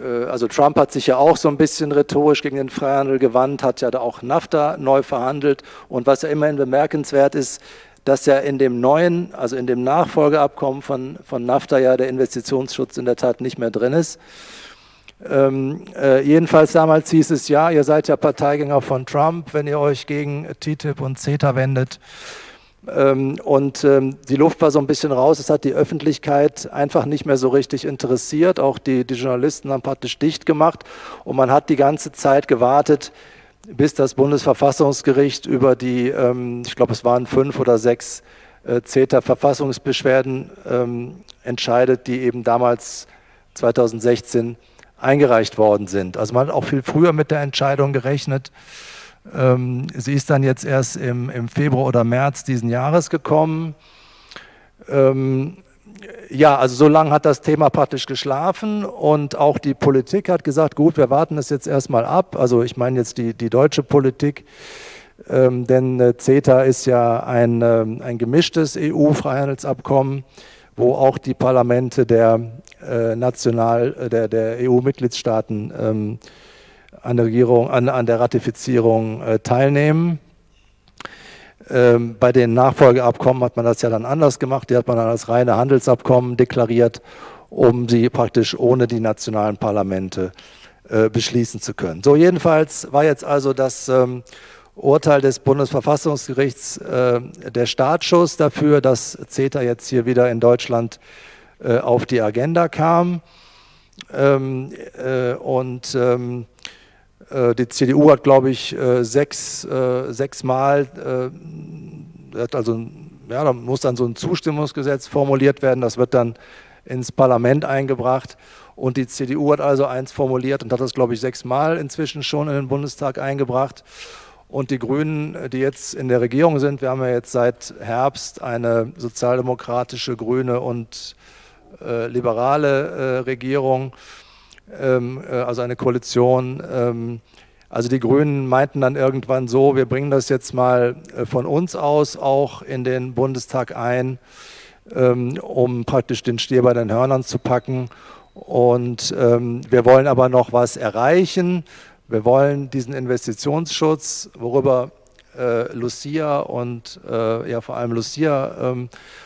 äh, also Trump hat sich ja auch so ein bisschen rhetorisch gegen den Freihandel gewandt, hat ja da auch NAFTA neu verhandelt und was ja immerhin bemerkenswert ist, dass ja in dem neuen, also in dem Nachfolgeabkommen von, von NAFTA ja der Investitionsschutz in der Tat nicht mehr drin ist. Ähm, äh, jedenfalls damals hieß es, ja, ihr seid ja Parteigänger von Trump, wenn ihr euch gegen TTIP und CETA wendet. Ähm, und ähm, die Luft war so ein bisschen raus, es hat die Öffentlichkeit einfach nicht mehr so richtig interessiert, auch die, die Journalisten haben praktisch dicht gemacht und man hat die ganze Zeit gewartet, bis das Bundesverfassungsgericht über die, ähm, ich glaube es waren fünf oder sechs äh, CETA-Verfassungsbeschwerden ähm, entscheidet, die eben damals 2016 eingereicht worden sind. Also man hat auch viel früher mit der Entscheidung gerechnet. Ähm, sie ist dann jetzt erst im, im, Februar oder März diesen Jahres gekommen. Ähm, ja, also so lange hat das Thema praktisch geschlafen und auch die Politik hat gesagt, gut, wir warten es jetzt erstmal ab. Also ich meine jetzt die, die deutsche Politik, ähm, denn äh, CETA ist ja ein, ähm, ein gemischtes EU-Freihandelsabkommen, wo auch die Parlamente der äh, national äh, der, der EU-Mitgliedstaaten ähm, an der Regierung, an, an der Ratifizierung äh, teilnehmen. Ähm, bei den Nachfolgeabkommen hat man das ja dann anders gemacht, die hat man dann als reine Handelsabkommen deklariert, um sie praktisch ohne die nationalen Parlamente äh, beschließen zu können. So jedenfalls war jetzt also das ähm, Urteil des Bundesverfassungsgerichts äh, der Startschuss dafür, dass CETA jetzt hier wieder in Deutschland äh, auf die Agenda kam. Ähm, äh, und ähm, äh, die CDU hat, glaube ich, äh, sechs, äh, sechsmal, hat also, ja, da muss dann so ein Zustimmungsgesetz formuliert werden, das wird dann ins Parlament eingebracht. Und die CDU hat also eins formuliert und hat das, glaube ich, sechsmal inzwischen schon in den Bundestag eingebracht. Und die Grünen, die jetzt in der Regierung sind, wir haben ja jetzt seit Herbst eine sozialdemokratische, grüne und äh, liberale äh, Regierung, ähm, äh, also eine Koalition. Ähm, also die Grünen meinten dann irgendwann so, wir bringen das jetzt mal äh, von uns aus auch in den Bundestag ein, ähm, um praktisch den Stier bei den Hörnern zu packen. Und ähm, wir wollen aber noch was erreichen. Wir wollen diesen Investitionsschutz, worüber äh, Lucia und äh, ja vor allem Lucia ähm, äh,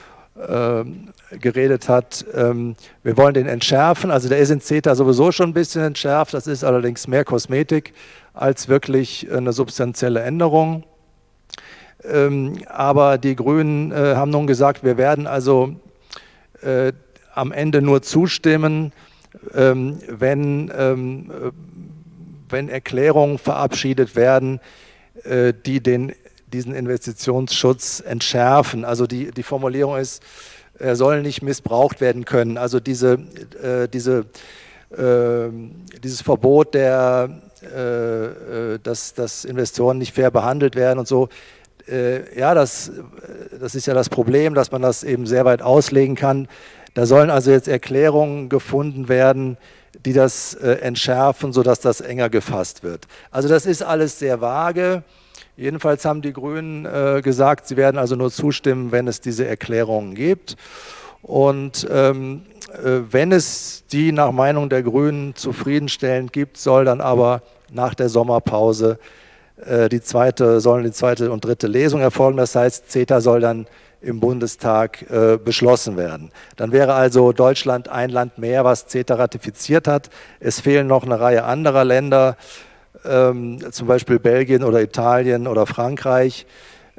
geredet hat, ähm, wir wollen den entschärfen. Also der ist in CETA sowieso schon ein bisschen entschärft. Das ist allerdings mehr Kosmetik als wirklich eine substanzielle Änderung. Ähm, aber die Grünen äh, haben nun gesagt, wir werden also äh, am Ende nur zustimmen, ähm, wenn, ähm, wenn Erklärungen verabschiedet werden, äh, die den diesen Investitionsschutz entschärfen. Also die, die Formulierung ist, er soll nicht missbraucht werden können. Also diese, äh, diese, äh, dieses Verbot, der, äh, äh, dass, dass Investoren nicht fair behandelt werden und so, äh, ja, das, das ist ja das Problem, dass man das eben sehr weit auslegen kann. Da sollen also jetzt Erklärungen gefunden werden, die das äh, entschärfen, sodass das enger gefasst wird. Also das ist alles sehr vage. Jedenfalls haben die Grünen äh, gesagt, sie werden also nur zustimmen, wenn es diese Erklärungen gibt. Und ähm, äh, wenn es die nach Meinung der Grünen zufriedenstellend gibt, soll dann aber nach der Sommerpause äh, die zweite, sollen die zweite und dritte Lesung erfolgen. Das heißt, CETA soll dann im Bundestag äh, beschlossen werden. Dann wäre also Deutschland ein Land mehr, was CETA ratifiziert hat. Es fehlen noch eine Reihe anderer Länder, ähm, zum Beispiel Belgien oder Italien oder Frankreich.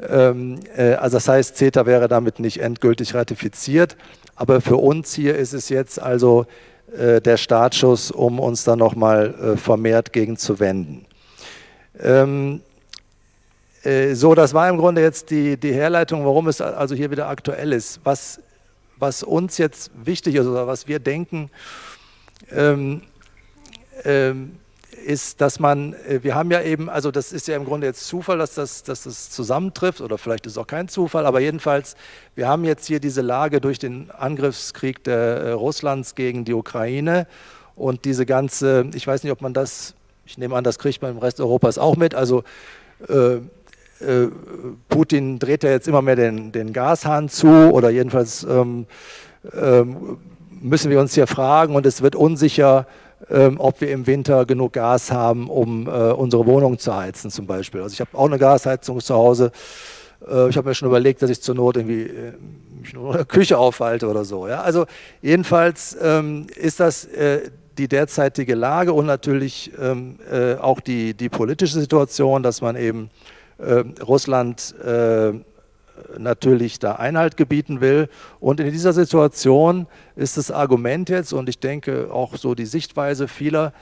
Ähm, äh, also das heißt, CETA wäre damit nicht endgültig ratifiziert, aber für uns hier ist es jetzt also äh, der Startschuss, um uns da nochmal äh, vermehrt gegen zu wenden. Ähm, äh, so, das war im Grunde jetzt die, die Herleitung, warum es also hier wieder aktuell ist. Was, was uns jetzt wichtig ist oder was wir denken, ähm, ähm, ist, dass man, äh, wir haben ja eben, also das ist ja im Grunde jetzt Zufall, dass das, dass das zusammentrifft oder vielleicht ist es auch kein Zufall, aber jedenfalls, wir haben jetzt hier diese Lage durch den Angriffskrieg der, äh, Russlands gegen die Ukraine und diese ganze, ich weiß nicht, ob man das, ich nehme an, das kriegt man im Rest Europas auch mit, also äh, äh, Putin dreht ja jetzt immer mehr den, den Gashahn zu oder jedenfalls ähm, ähm, müssen wir uns hier fragen und es wird unsicher, ähm, ob wir im Winter genug Gas haben, um äh, unsere Wohnung zu heizen zum Beispiel. Also ich habe auch eine Gasheizung zu Hause. Äh, ich habe mir schon überlegt, dass ich zur Not irgendwie äh, mich nur in der Küche aufhalte oder so. Ja? Also jedenfalls ähm, ist das, äh, die derzeitige Lage und natürlich ähm, äh, auch die, die politische Situation, dass man eben äh, Russland äh, natürlich da Einhalt gebieten will. Und in dieser Situation ist das Argument jetzt, und ich denke auch so die Sichtweise vieler,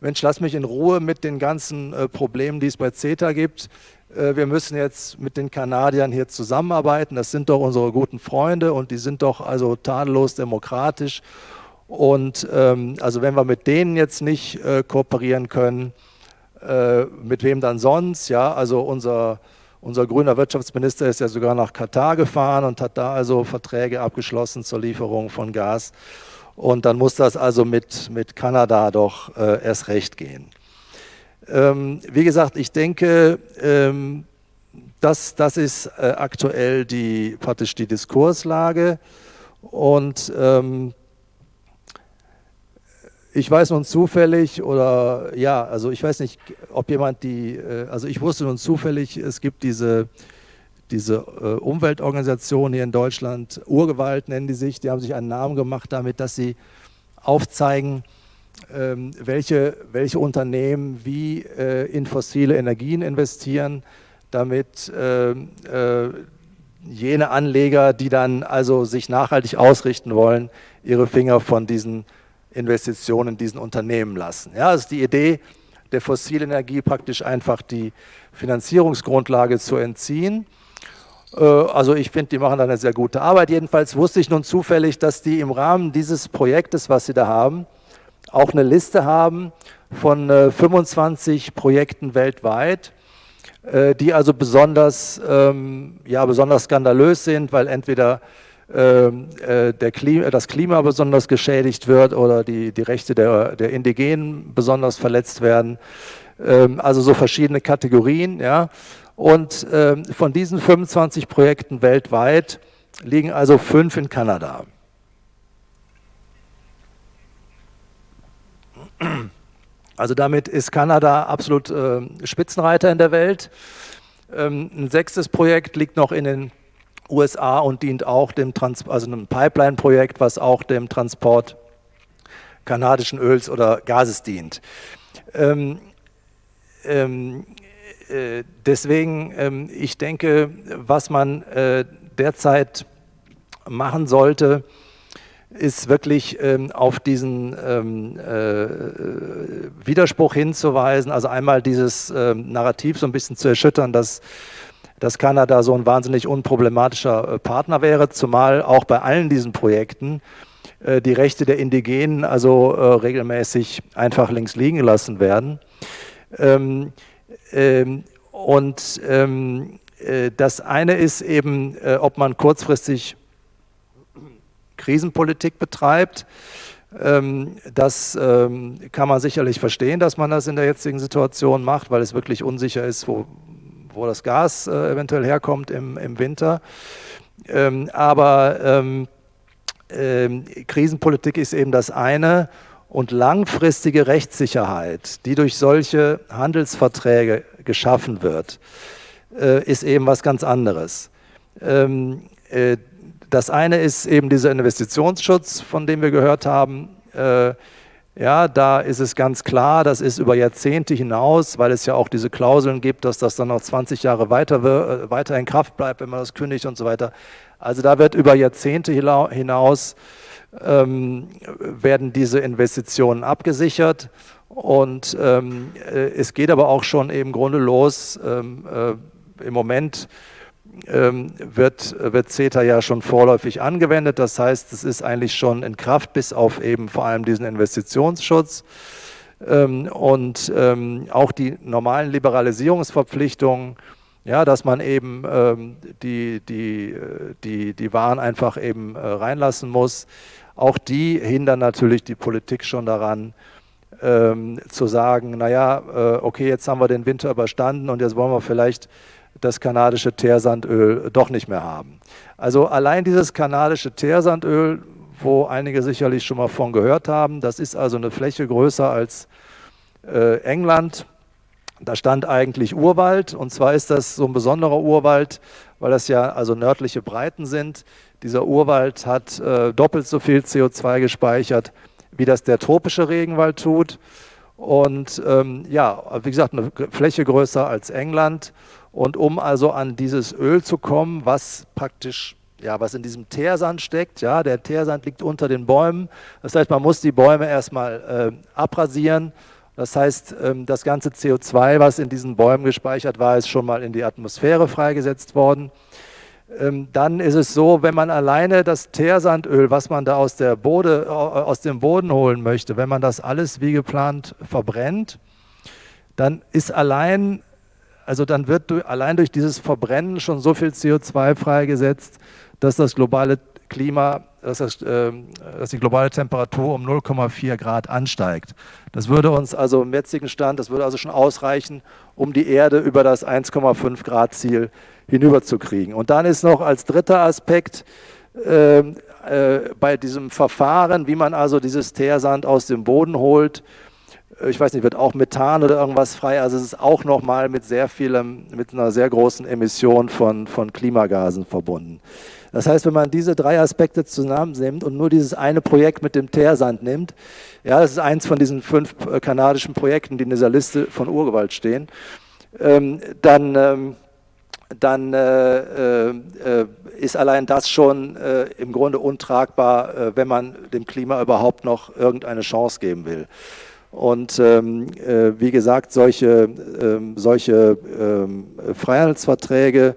Mensch, lass mich in Ruhe mit den ganzen äh, Problemen, die es bei CETA gibt. Äh, wir müssen jetzt mit den Kanadiern hier zusammenarbeiten. Das sind doch unsere guten Freunde und die sind doch also tadellos demokratisch. Und ähm, also wenn wir mit denen jetzt nicht äh, kooperieren können, äh, mit wem dann sonst? Ja, also unser unser grüner Wirtschaftsminister ist ja sogar nach Katar gefahren und hat da also Verträge abgeschlossen zur Lieferung von Gas. Und dann muss das also mit, mit Kanada doch äh, erst recht gehen. Ähm, wie gesagt, ich denke, ähm, das, das ist äh, aktuell die, praktisch die Diskurslage. Und ähm, ich weiß nun zufällig oder ja, also ich weiß nicht, ob jemand die, äh, also ich wusste nun zufällig, es gibt diese, diese äh, Umweltorganisation hier in Deutschland, Urgewalt nennen die sich, die haben sich einen Namen gemacht damit, dass sie aufzeigen, ähm, welche, welche Unternehmen wie äh, in fossile Energien investieren, damit ähm, jene Anleger, die dann also sich nachhaltig ausrichten wollen, ihre Finger von diesen Investitionen in diesen Unternehmen lassen. Ja, das ist die Idee der fossilen Energie praktisch einfach die Finanzierungsgrundlage zu entziehen. Äh, also ich finde, die machen da eine sehr gute Arbeit. Jedenfalls wusste ich nun zufällig, dass die im Rahmen dieses Projektes, was sie da haben, auch eine Liste haben von 25 äh, Projekten weltweit, äh, die also besonders, ähm, ja, besonders skandalös sind, weil entweder der Klima, das Klima besonders geschädigt wird oder die, die Rechte der, der Indigenen besonders verletzt werden. Ähm, also so verschiedene Kategorien. Ja. Und ähm, von diesen 25 Projekten weltweit liegen also fünf in Kanada. Also damit ist Kanada absolut äh, Spitzenreiter in der Welt. Ähm, ein sechstes Projekt liegt noch in den USA und dient auch dem Trans also einem Pipeline-Projekt, was auch dem Transport kanadischen Öls oder Gases dient. Ähm, ähm, äh, deswegen, ähm, ich denke, was man äh, derzeit machen sollte, ist wirklich ähm, auf diesen ähm, äh, Widerspruch hinzuweisen, also einmal dieses ähm, Narrativ so ein bisschen zu erschüttern, dass dass Kanada so ein wahnsinnig unproblematischer äh, Partner wäre, zumal auch bei allen diesen Projekten äh, die Rechte der Indigenen also äh, regelmäßig einfach links liegen gelassen werden. Ähm, ähm, und ähm, das eine ist eben, ob man kurzfristig Krisenpolitik betreibt. Das kann man sicherlich verstehen, dass man das in der jetzigen Situation macht, weil es wirklich unsicher ist, wo, wo das Gas äh, eventuell herkommt im, im Winter. Ähm, aber ähm, ähm, Krisenpolitik ist eben das eine und langfristige Rechtssicherheit, die durch solche Handelsverträge geschaffen wird, äh, ist eben was ganz anderes. Ähm, äh, das eine ist eben dieser Investitionsschutz, von dem wir gehört haben. Ja, da ist es ganz klar, das ist über Jahrzehnte hinaus, weil es ja auch diese Klauseln gibt, dass das dann noch 20 Jahre weiter, äh, weiter in Kraft bleibt, wenn man das kündigt und so weiter. Also da wird über Jahrzehnte hinaus ähm, werden diese Investitionen abgesichert und ähm, äh, es geht aber auch schon im Grunde los. Ähm, äh, Im Moment wird, wird CETA ja schon vorläufig angewendet. Das heißt, es ist eigentlich schon in Kraft, bis auf eben vor allem diesen Investitionsschutz. Ähm, und ähm, auch die normalen Liberalisierungsverpflichtungen, ja, dass man eben die, die, die, die Waren einfach eben äh, reinlassen muss, auch die hindern natürlich die Politik schon daran, ähm, zu sagen, naja, äh, okay, jetzt haben wir den Winter überstanden und jetzt wollen wir vielleicht das kanadische Teersandöl doch nicht mehr haben. Also allein dieses kanadische Teersandöl, wo einige sicherlich schon mal von gehört haben, das ist also eine Fläche größer als äh, England. Da stand eigentlich Urwald und zwar ist das so ein besonderer Urwald, weil das ja also nördliche Breiten sind. Dieser Urwald hat äh, doppelt so viel CO2 gespeichert wie das der tropische Regenwald tut. Und ähm, ja, wie gesagt, eine Fläche größer als England. Und um also an dieses Öl zu kommen, was praktisch, ja, was in diesem Teersand steckt, ja, der Teersand liegt unter den Bäumen. Das heißt, man muss die Bäume erstmal äh, abrasieren. Das heißt, ähm, das ganze CO2, was in diesen Bäumen gespeichert war, ist schon mal in die Atmosphäre freigesetzt worden. Ähm, dann ist es so, wenn man alleine das Teersandöl, was man da aus, der Bode, aus dem Boden holen möchte, wenn man das alles wie geplant verbrennt, dann ist allein, also dann wird allein durch dieses Verbrennen schon so viel CO2 freigesetzt, dass das globale Klima, dass, das, äh, dass die globale Temperatur um 0,4 Grad ansteigt. Das würde uns also im jetzigen Stand, das würde also schon ausreichen, um die Erde über das 1,5 Grad Ziel hinüberzukriegen. Und dann ist noch als dritter Aspekt äh, äh, bei diesem Verfahren, wie man also dieses Teersand aus dem Boden holt, ich weiß nicht, wird auch Methan oder irgendwas frei, also es ist auch nochmal mit sehr vielem, mit einer sehr großen Emission von, von Klimagasen verbunden. Das heißt, wenn man diese drei Aspekte zusammennimmt und nur dieses eine Projekt mit dem Teersand nimmt, ja, das ist eins von diesen fünf äh, kanadischen Projekten, die in dieser Liste von Urgewalt stehen, ähm, dann, ähm, dann äh, äh, ist allein das schon äh, im Grunde untragbar, äh, wenn man dem Klima überhaupt noch irgendeine Chance geben will. Und ähm, äh, wie gesagt, solche, ähm, solche ähm, Freihandelsverträge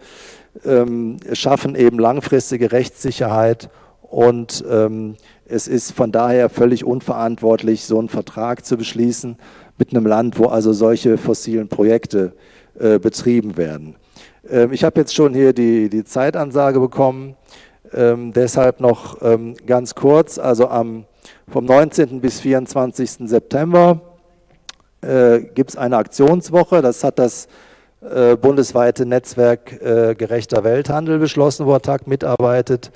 ähm, schaffen eben langfristige Rechtssicherheit und ähm, es ist von daher völlig unverantwortlich, so einen Vertrag zu beschließen mit einem Land, wo also solche fossilen Projekte äh, betrieben werden. Ähm, ich habe jetzt schon hier die, die Zeitansage bekommen, deshalb noch ganz kurz, also am, vom 19. bis 24. September äh, gibt es eine Aktionswoche, das hat das äh, bundesweite Netzwerk äh, gerechter Welthandel beschlossen, wo TAG mitarbeitet.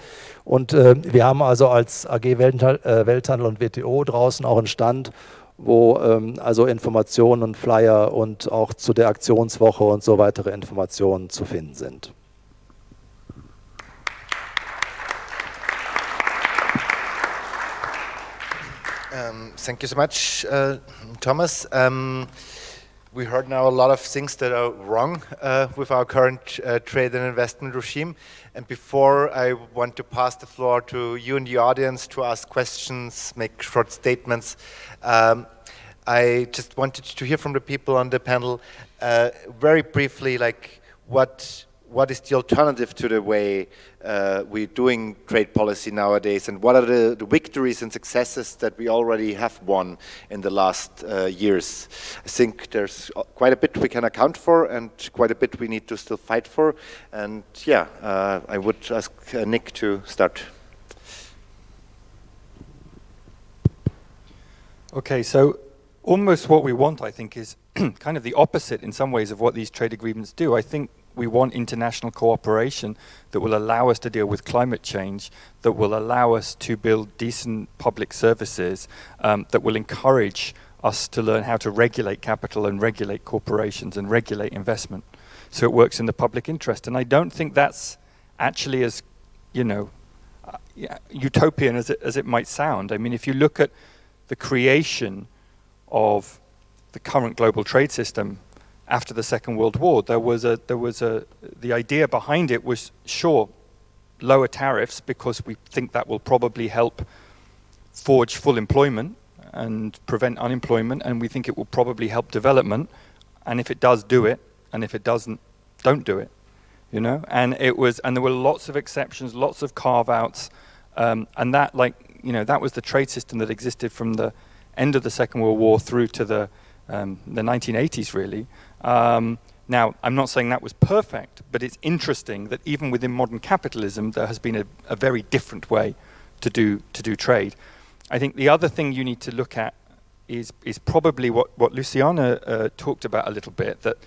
Und äh, wir haben also als AG Welthandel, äh, Welthandel und WTO draußen auch einen Stand, wo ähm, also Informationen und Flyer und auch zu der Aktionswoche und so weitere Informationen zu finden sind. Um, thank you so much, uh, Thomas. Um, we heard now a lot of things that are wrong uh, with our current uh, trade and investment regime. And before I want to pass the floor to you and the audience to ask questions, make short statements, um, I just wanted to hear from the people on the panel uh, very briefly, like what what is the alternative to the way uh, we're doing trade policy nowadays and what are the, the, victories and successes that we already have won in the last uh, years. I think there's quite a bit we can account for and quite a bit we need to still fight for and yeah, uh, I would ask uh, Nick to start. Okay, so almost what we want, I think, is kind of the opposite in some ways of what these trade agreements do. I think we want international cooperation that will allow us to deal with climate change, that will allow us to build decent public services, um, that will encourage us to learn how to regulate capital and regulate corporations and regulate investment so it works in the public interest. And I don't think that's actually as, you know, uh, utopian as it, as it might sound. I mean, if you look at the creation of the current global trade system after the Second World War. There was a, there was a, the idea behind it was, sure, lower tariffs because we think that will probably help forge full employment and prevent unemployment, and we think it will probably help development. And if it does, do it, and if it doesn't, don't do it. You know, and it was, and there were lots of exceptions, lots of carve-outs, um, and that, like, you know, that was the trade system that existed from the end of the Second World War through to the um, the 1980s, really. Um, now, I'm not saying that was perfect, but it's interesting that even within modern capitalism, there has been a, a very different way to do, to do trade. I think the other thing you need to look at is, is probably what, what Luciana uh, talked about a little bit, that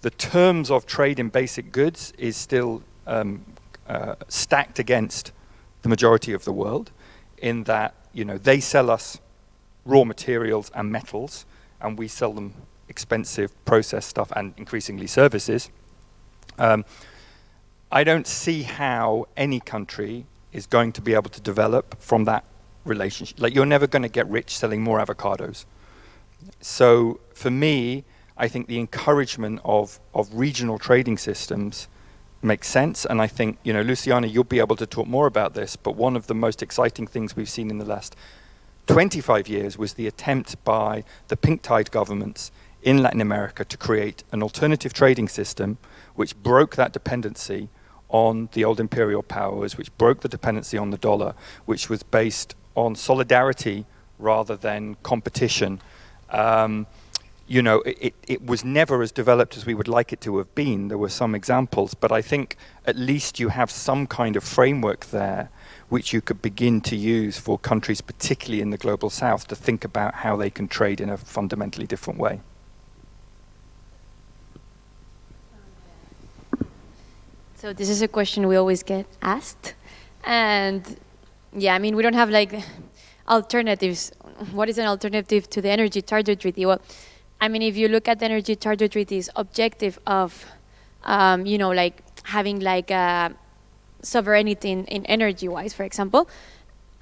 the terms of trade in basic goods is still um, uh, stacked against the majority of the world in that you know they sell us raw materials and metals and we sell them expensive process stuff and increasingly services, um, I don't see how any country is going to be able to develop from that relationship. Like you're never going to get rich selling more avocados. So for me, I think the encouragement of, of regional trading systems makes sense. And I think, you know, Luciana, you'll be able to talk more about this, but one of the most exciting things we've seen in the last 25 years was the attempt by the pink tide governments in Latin America to create an alternative trading system which broke that dependency on the old imperial powers, which broke the dependency on the dollar, which was based on solidarity rather than competition. Um, you know, it, it was never as developed as we would like it to have been. There were some examples, but I think at least you have some kind of framework there which you could begin to use for countries, particularly in the global south, to think about how they can trade in a fundamentally different way. So this is a question we always get asked. And yeah, I mean, we don't have like alternatives. What is an alternative to the Energy Charter Treaty? Well, I mean, if you look at the Energy Charter Treaty's objective of, um, you know, like having like a sovereignty in, in energy-wise, for example,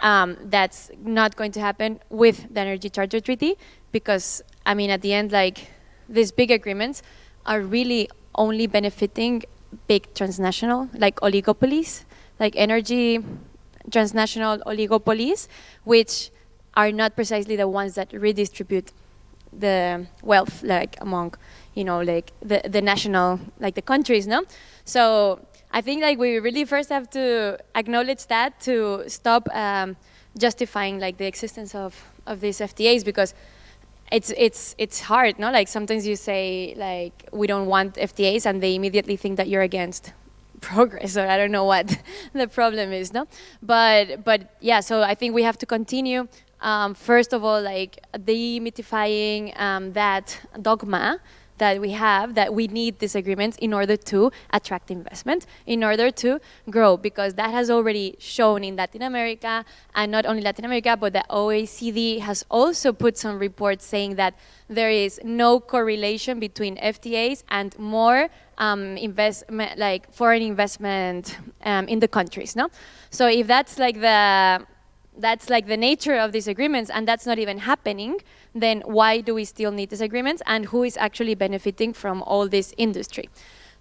um, that's not going to happen with the Energy Charter Treaty because, I mean, at the end, like these big agreements are really only benefiting big transnational, like oligopolies, like energy transnational oligopolies, which are not precisely the ones that redistribute the wealth, like among, you know, like the, the national, like the countries, no? So I think like we really first have to acknowledge that to stop um, justifying like the existence of, of these FTAs because it's it's it's hard, no? Like sometimes you say like we don't want FTAs, and they immediately think that you're against progress, or I don't know what the problem is, no? But but yeah, so I think we have to continue. Um, first of all, like demythifying um, that dogma that we have that we need these agreements in order to attract investment, in order to grow, because that has already shown in Latin America, and not only Latin America, but the OECD has also put some reports saying that there is no correlation between FTAs and more um, investment, like foreign investment um, in the countries, no? So if that's like the that's like the nature of these agreements and that's not even happening, then why do we still need these agreements and who is actually benefiting from all this industry?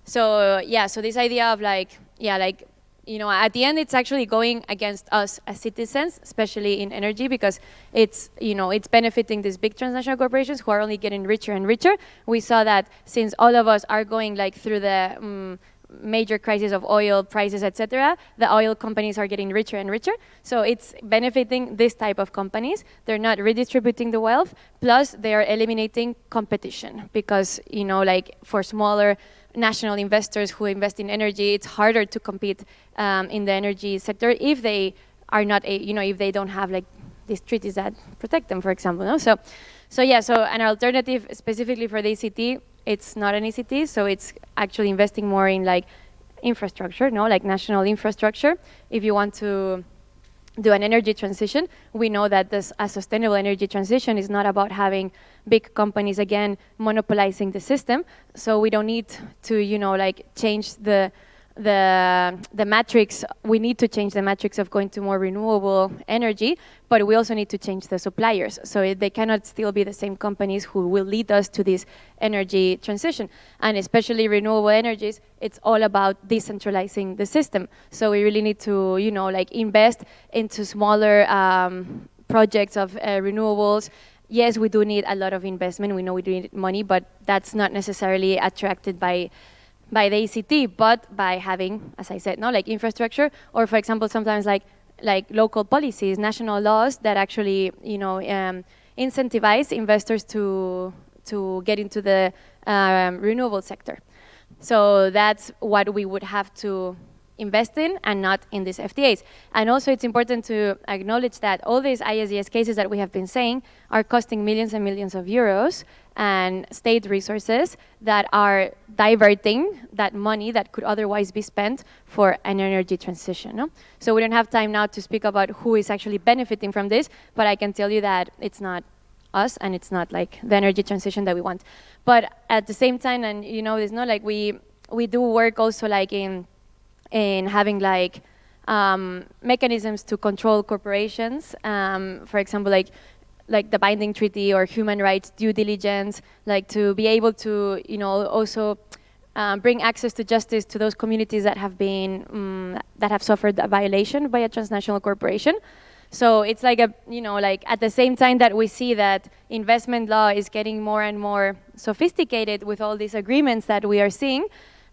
So yeah, so this idea of like, yeah, like, you know, at the end it's actually going against us as citizens, especially in energy, because it's, you know, it's benefiting these big transnational corporations who are only getting richer and richer. We saw that since all of us are going like through the um, major crisis of oil prices, etc., the oil companies are getting richer and richer. So it's benefiting this type of companies. They're not redistributing the wealth, plus they are eliminating competition because, you know, like for smaller national investors who invest in energy, it's harder to compete um, in the energy sector if they are not, a, you know, if they don't have like these treaties that protect them, for example. No? So, so yeah, so an alternative specifically for the ECT it's not an ECT, so it's actually investing more in like infrastructure, no, like national infrastructure. If you want to do an energy transition, we know that this, a sustainable energy transition is not about having big companies again monopolizing the system. So we don't need to, you know, like change the the, the matrix, we need to change the matrix of going to more renewable energy, but we also need to change the suppliers. So they cannot still be the same companies who will lead us to this energy transition. And especially renewable energies, it's all about decentralizing the system. So we really need to, you know, like invest into smaller um, projects of uh, renewables yes, we do need a lot of investment. We know we do need money, but that's not necessarily attracted by by the ECT, but by having, as I said, no, like infrastructure, or for example, sometimes like like local policies, national laws that actually, you know, um, incentivize investors to to get into the um, renewable sector. So that's what we would have to invest in and not in these FTAs. And also it's important to acknowledge that all these ISDS cases that we have been saying are costing millions and millions of euros and state resources that are diverting that money that could otherwise be spent for an energy transition. No? So we don't have time now to speak about who is actually benefiting from this, but I can tell you that it's not us and it's not like the energy transition that we want. But at the same time, and you know, it's not like we, we do work also like in, in having like um, mechanisms to control corporations. Um, for example, like like the binding treaty or human rights due diligence, like to be able to, you know, also um, bring access to justice to those communities that have been, um, that have suffered a violation by a transnational corporation. So it's like a, you know, like at the same time that we see that investment law is getting more and more sophisticated with all these agreements that we are seeing,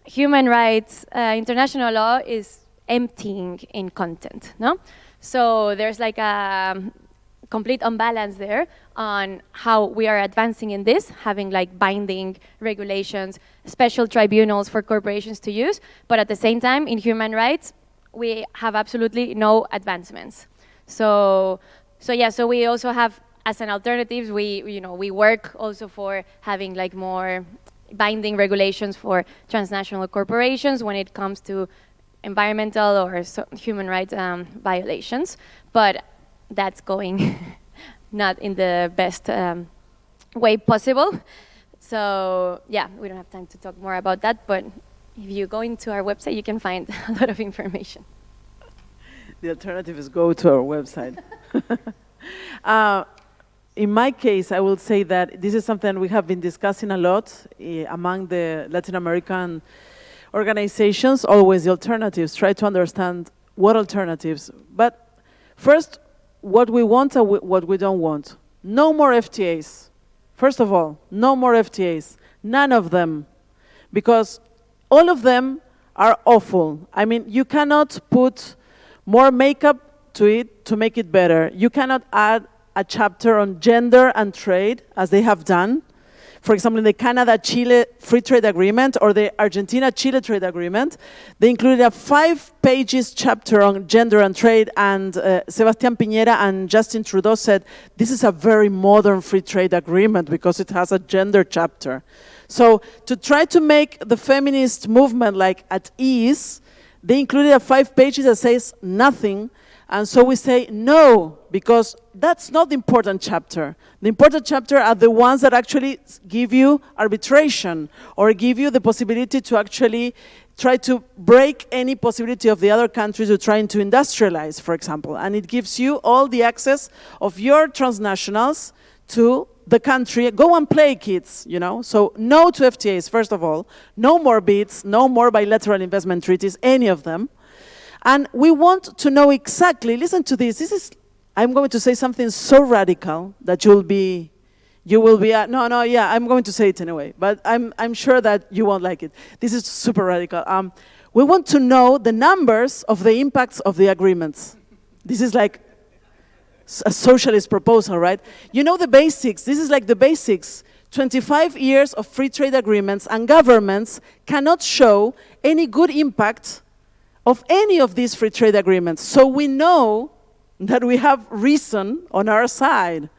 human rights, uh, international law is emptying in content, no? So there's like a complete unbalance there on how we are advancing in this, having like binding regulations, special tribunals for corporations to use, but at the same time, in human rights, we have absolutely no advancements. So, so yeah, so we also have, as an alternative, we, you know, we work also for having like more binding regulations for transnational corporations when it comes to environmental or so human rights um, violations. But that's going not in the best um, way possible. So yeah, we don't have time to talk more about that, but if you go into our website, you can find a lot of information. The alternative is go to our website. uh, in my case, I will say that this is something we have been discussing a lot uh, among the Latin American organizations, always the alternatives, try to understand what alternatives. But first, what we want and what we don't want. No more FTAs. First of all, no more FTAs. None of them. Because all of them are awful. I mean, you cannot put more makeup to it to make it better. You cannot add a chapter on gender and trade, as they have done for example, in the Canada-Chile Free Trade Agreement or the Argentina-Chile Trade Agreement, they included a five pages chapter on gender and trade and uh, Sebastián Piñera and Justin Trudeau said, this is a very modern free trade agreement because it has a gender chapter. So to try to make the feminist movement like at ease, they included a five pages that says nothing and so we say no, because that's not the important chapter. The important chapter are the ones that actually give you arbitration or give you the possibility to actually try to break any possibility of the other countries who are trying to industrialize, for example. And it gives you all the access of your transnationals to the country. Go and play, kids, you know? So no to FTAs, first of all. No more BITs, no more bilateral investment treaties, any of them. And we want to know exactly, listen to this, this is, I'm going to say something so radical that you'll be, you will be, uh, no, no, yeah, I'm going to say it anyway, but I'm, I'm sure that you won't like it. This is super radical. Um, we want to know the numbers of the impacts of the agreements. This is like a socialist proposal, right? You know the basics, this is like the basics. 25 years of free trade agreements and governments cannot show any good impact of any of these free trade agreements. So we know that we have reason on our side,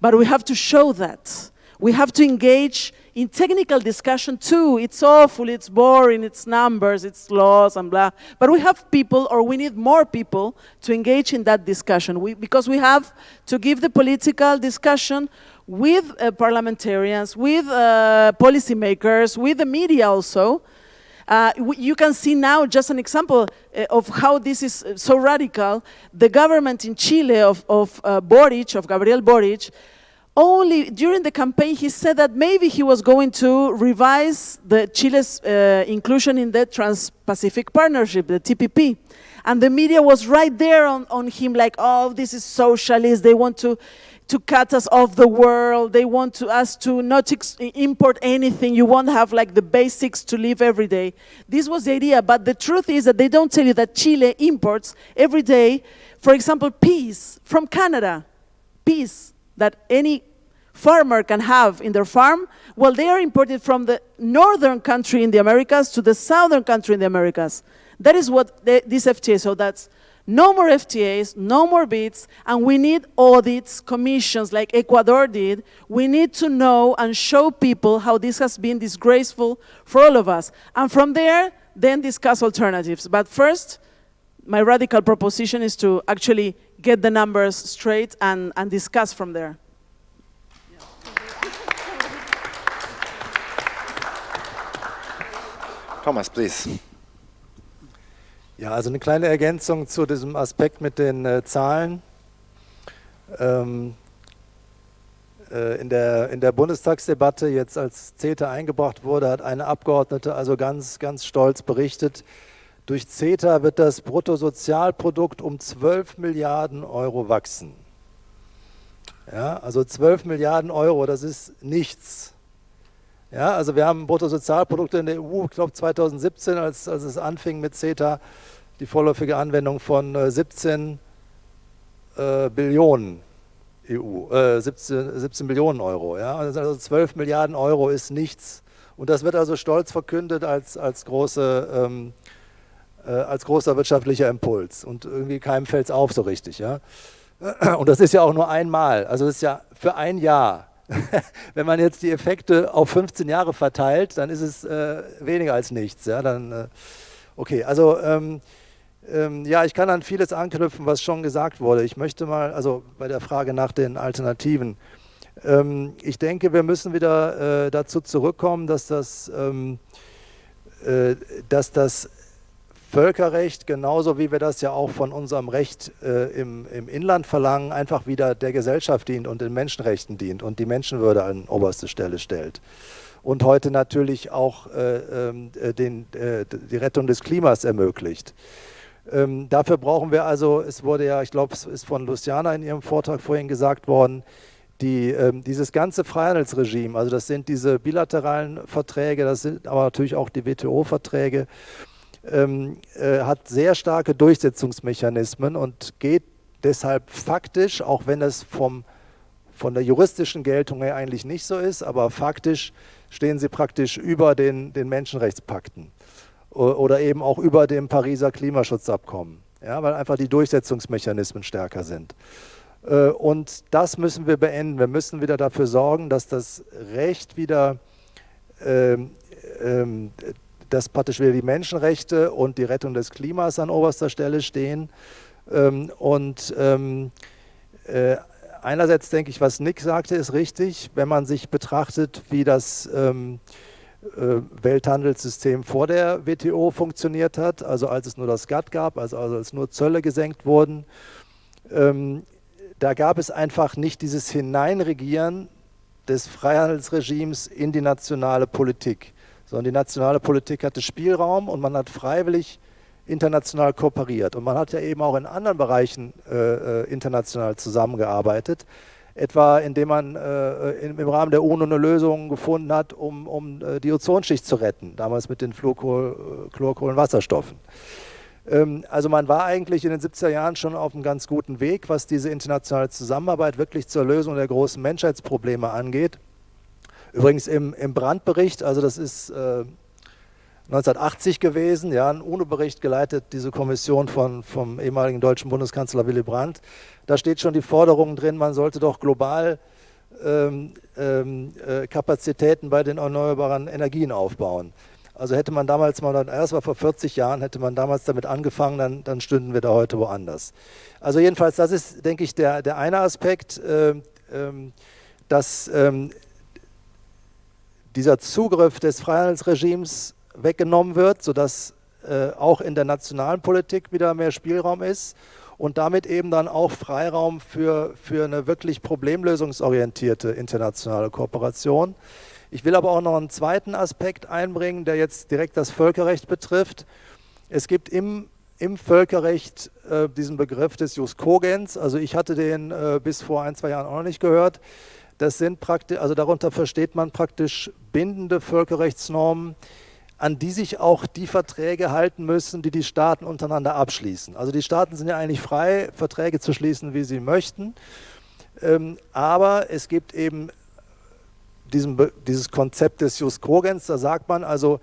but we have to show that. We have to engage in technical discussion too. It's awful, it's boring, it's numbers, it's laws and blah. But we have people, or we need more people to engage in that discussion. We, because we have to give the political discussion with uh, parliamentarians, with uh, policymakers, with the media also, uh, you can see now just an example uh, of how this is uh, so radical. The government in Chile of, of uh, Boric, of Gabriel Boric, only during the campaign he said that maybe he was going to revise the Chile's uh, inclusion in the Trans-Pacific Partnership, the TPP. And the media was right there on, on him like, oh, this is socialist, they want to to cut us off the world. They want to, us to not import anything. You won't have like the basics to live every day. This was the idea, but the truth is that they don't tell you that Chile imports every day, for example, peas from Canada. Peas that any farmer can have in their farm, well, they are imported from the northern country in the Americas to the southern country in the Americas. That is what they, this FTA, so that's no more FTAs, no more BITs, and we need audits, commissions like Ecuador did. We need to know and show people how this has been disgraceful for all of us. And from there, then discuss alternatives. But first, my radical proposition is to actually get the numbers straight and, and discuss from there. Thomas, please. Ja, also eine kleine Ergänzung zu diesem Aspekt mit den äh, Zahlen. Ähm, äh, in, der, in der Bundestagsdebatte, jetzt als CETA eingebracht wurde, hat eine Abgeordnete also ganz, ganz stolz berichtet, durch CETA wird das Bruttosozialprodukt um 12 Milliarden Euro wachsen. Ja, also 12 Milliarden Euro, das ist nichts. Ja, also wir haben Bruttosozialprodukte in der EU, ich glaube 2017, als, als es anfing mit CETA, die vorläufige Anwendung von 17 äh, äh, Billionen EU, äh, 17, 17 Billionen Euro. Ja? Also 12 Milliarden Euro ist nichts. Und das wird also stolz verkündet als, als, große, ähm, äh, als großer wirtschaftlicher Impuls. Und irgendwie keinem fällt es auf so richtig. Ja? Und das ist ja auch nur einmal. Also das ist ja für ein Jahr. Wenn man jetzt die Effekte auf 15 Jahre verteilt, dann ist es äh, weniger als nichts. Ja, dann, äh, okay, also ähm, ähm, ja, ich kann an vieles anknüpfen, was schon gesagt wurde. Ich möchte mal, also bei der Frage nach den Alternativen, ähm, ich denke, wir müssen wieder äh, dazu zurückkommen, dass das, ähm, äh, dass das Völkerrecht, genauso wie wir das ja auch von unserem Recht äh, im, im Inland verlangen, einfach wieder der Gesellschaft dient und den Menschenrechten dient und die Menschenwürde an oberste Stelle stellt. Und heute natürlich auch äh, ähm, äh, den, äh, die Rettung des Klimas ermöglicht. Ähm, dafür brauchen wir also, es wurde ja, ich glaube, es ist von Luciana in ihrem Vortrag vorhin gesagt worden, die, ähm, dieses ganze Freihandelsregime, also das sind diese bilateralen Verträge, das sind aber natürlich auch die WTO-Verträge, ähm, äh, hat sehr starke Durchsetzungsmechanismen und geht deshalb faktisch, auch wenn es vom, von der juristischen Geltung her eigentlich nicht so ist, aber faktisch stehen sie praktisch über den, den Menschenrechtspakten oder eben auch über dem Pariser Klimaschutzabkommen, ja, weil einfach die Durchsetzungsmechanismen stärker sind. Äh, und das müssen wir beenden. Wir müssen wieder dafür sorgen, dass das Recht wieder ähm, ähm, dass praktisch wieder die Menschenrechte und die Rettung des Klimas an oberster Stelle stehen. Ähm, und ähm, äh, einerseits denke ich, was Nick sagte, ist richtig, wenn man sich betrachtet, wie das ähm, äh, Welthandelssystem vor der WTO funktioniert hat, also als es nur das GATT gab, also, also als nur Zölle gesenkt wurden. da gab es einfach nicht dieses Hineinregieren des Freihandelsregimes in die nationale Politik sondern die nationale Politik hatte Spielraum und man hat freiwillig international kooperiert. Und man hat ja eben auch in anderen Bereichen äh, äh international zusammengearbeitet, etwa indem man äh, im, im, Rahmen der UNO eine Lösung gefunden hat, um, um äh, die Ozonschicht zu retten, damals mit den Fluorkohl, Chlorkohlenwasserstoffen. Ähm, also man war eigentlich in den 70er Jahren schon auf einem ganz guten Weg, was diese internationale Zusammenarbeit wirklich zur Lösung der großen Menschheitsprobleme angeht. Übrigens im, im Brandbericht, also das ist äh, 1980 gewesen, ja, ein UNO-Bericht geleitet, diese Kommission von, vom ehemaligen deutschen Bundeskanzler Willy Brandt. Da steht schon die Forderung drin, man sollte doch global ähm, ähm, äh, Kapazitäten bei den erneuerbaren Energien aufbauen. Also hätte man damals mal, das war vor 40 Jahren, hätte man damals damit angefangen, dann, dann stünden wir da heute woanders. Also jedenfalls, das ist, denke ich, der, der eine Aspekt, äh, ähm, dass ähm, dieser Zugriff des Freihandelsregimes weggenommen wird, sodass äh, auch in der nationalen Politik wieder mehr Spielraum ist und damit eben dann auch Freiraum für, für eine wirklich problemlösungsorientierte internationale Kooperation. Ich will aber auch noch einen zweiten Aspekt einbringen, der jetzt direkt das Völkerrecht betrifft. Es gibt im, im Völkerrecht äh, diesen Begriff des Jus Cogens, also ich hatte den äh, bis vor ein, zwei Jahren auch noch nicht gehört. Das sind praktisch, also darunter versteht man praktisch bindende Völkerrechtsnormen, an die sich auch die Verträge halten müssen, die die Staaten untereinander abschließen. Also die Staaten sind ja eigentlich frei, Verträge zu schließen, wie sie möchten. Ähm, aber es gibt eben diesen, dieses Konzept des Jus Cogens, da sagt man also,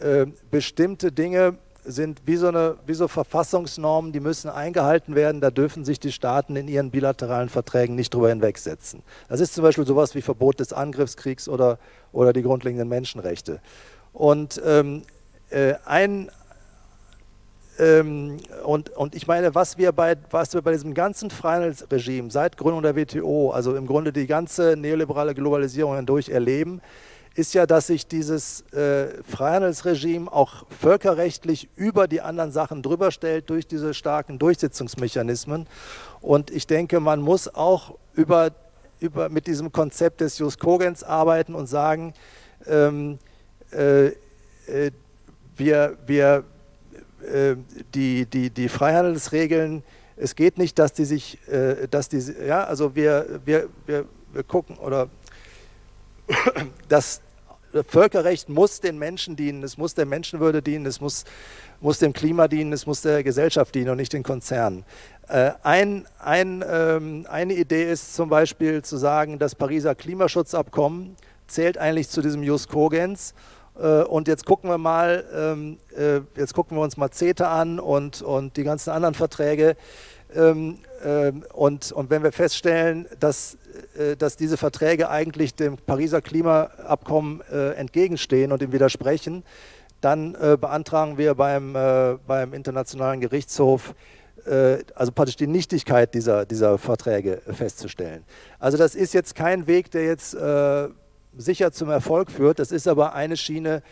äh, bestimmte Dinge sind wie so, eine, wie so Verfassungsnormen, die müssen eingehalten werden. Da dürfen sich die Staaten in ihren bilateralen Verträgen nicht drüber hinwegsetzen. Das ist zum Beispiel sowas wie Verbot des Angriffskriegs oder, oder die grundlegenden Menschenrechte. Und ähm, äh, ein ähm, und, und ich meine, was wir, bei, was wir bei diesem ganzen Freihandelsregime seit Gründung der WTO, also im Grunde die ganze neoliberale Globalisierung hindurch erleben, ist ja, dass sich dieses äh, Freihandelsregime auch völkerrechtlich über die anderen Sachen drüber stellt durch diese starken Durchsetzungsmechanismen. Und ich denke, man muss auch über, über, mit diesem Konzept des Jus Cogens arbeiten und sagen, ähm, äh, äh, wir, wir, äh, die, die, die Freihandelsregeln, es geht nicht, dass die sich, äh, dass die, ja, also wir, wir, wir, wir gucken oder das Völkerrecht muss den Menschen dienen, es muss der Menschenwürde dienen, es muss, muss dem Klima dienen, es muss der Gesellschaft dienen und nicht den Konzernen. Äh, ein, ein, ähm, eine Idee ist zum Beispiel zu sagen, das Pariser Klimaschutzabkommen zählt eigentlich zu diesem Jus Cogens äh, und jetzt gucken wir mal, ähm, äh, jetzt gucken wir uns mal CETA an und, und die ganzen anderen Verträge ähm, ähm, und, und wenn wir feststellen, dass, äh, dass diese Verträge eigentlich dem Pariser Klimaabkommen äh, entgegenstehen und ihm widersprechen, dann äh, beantragen wir beim, beim Internationalen Gerichtshof, also praktisch die Nichtigkeit dieser, dieser Verträge festzustellen. Also das ist jetzt kein Weg, der jetzt sicher zum Erfolg führt. Das ist aber eine Schiene,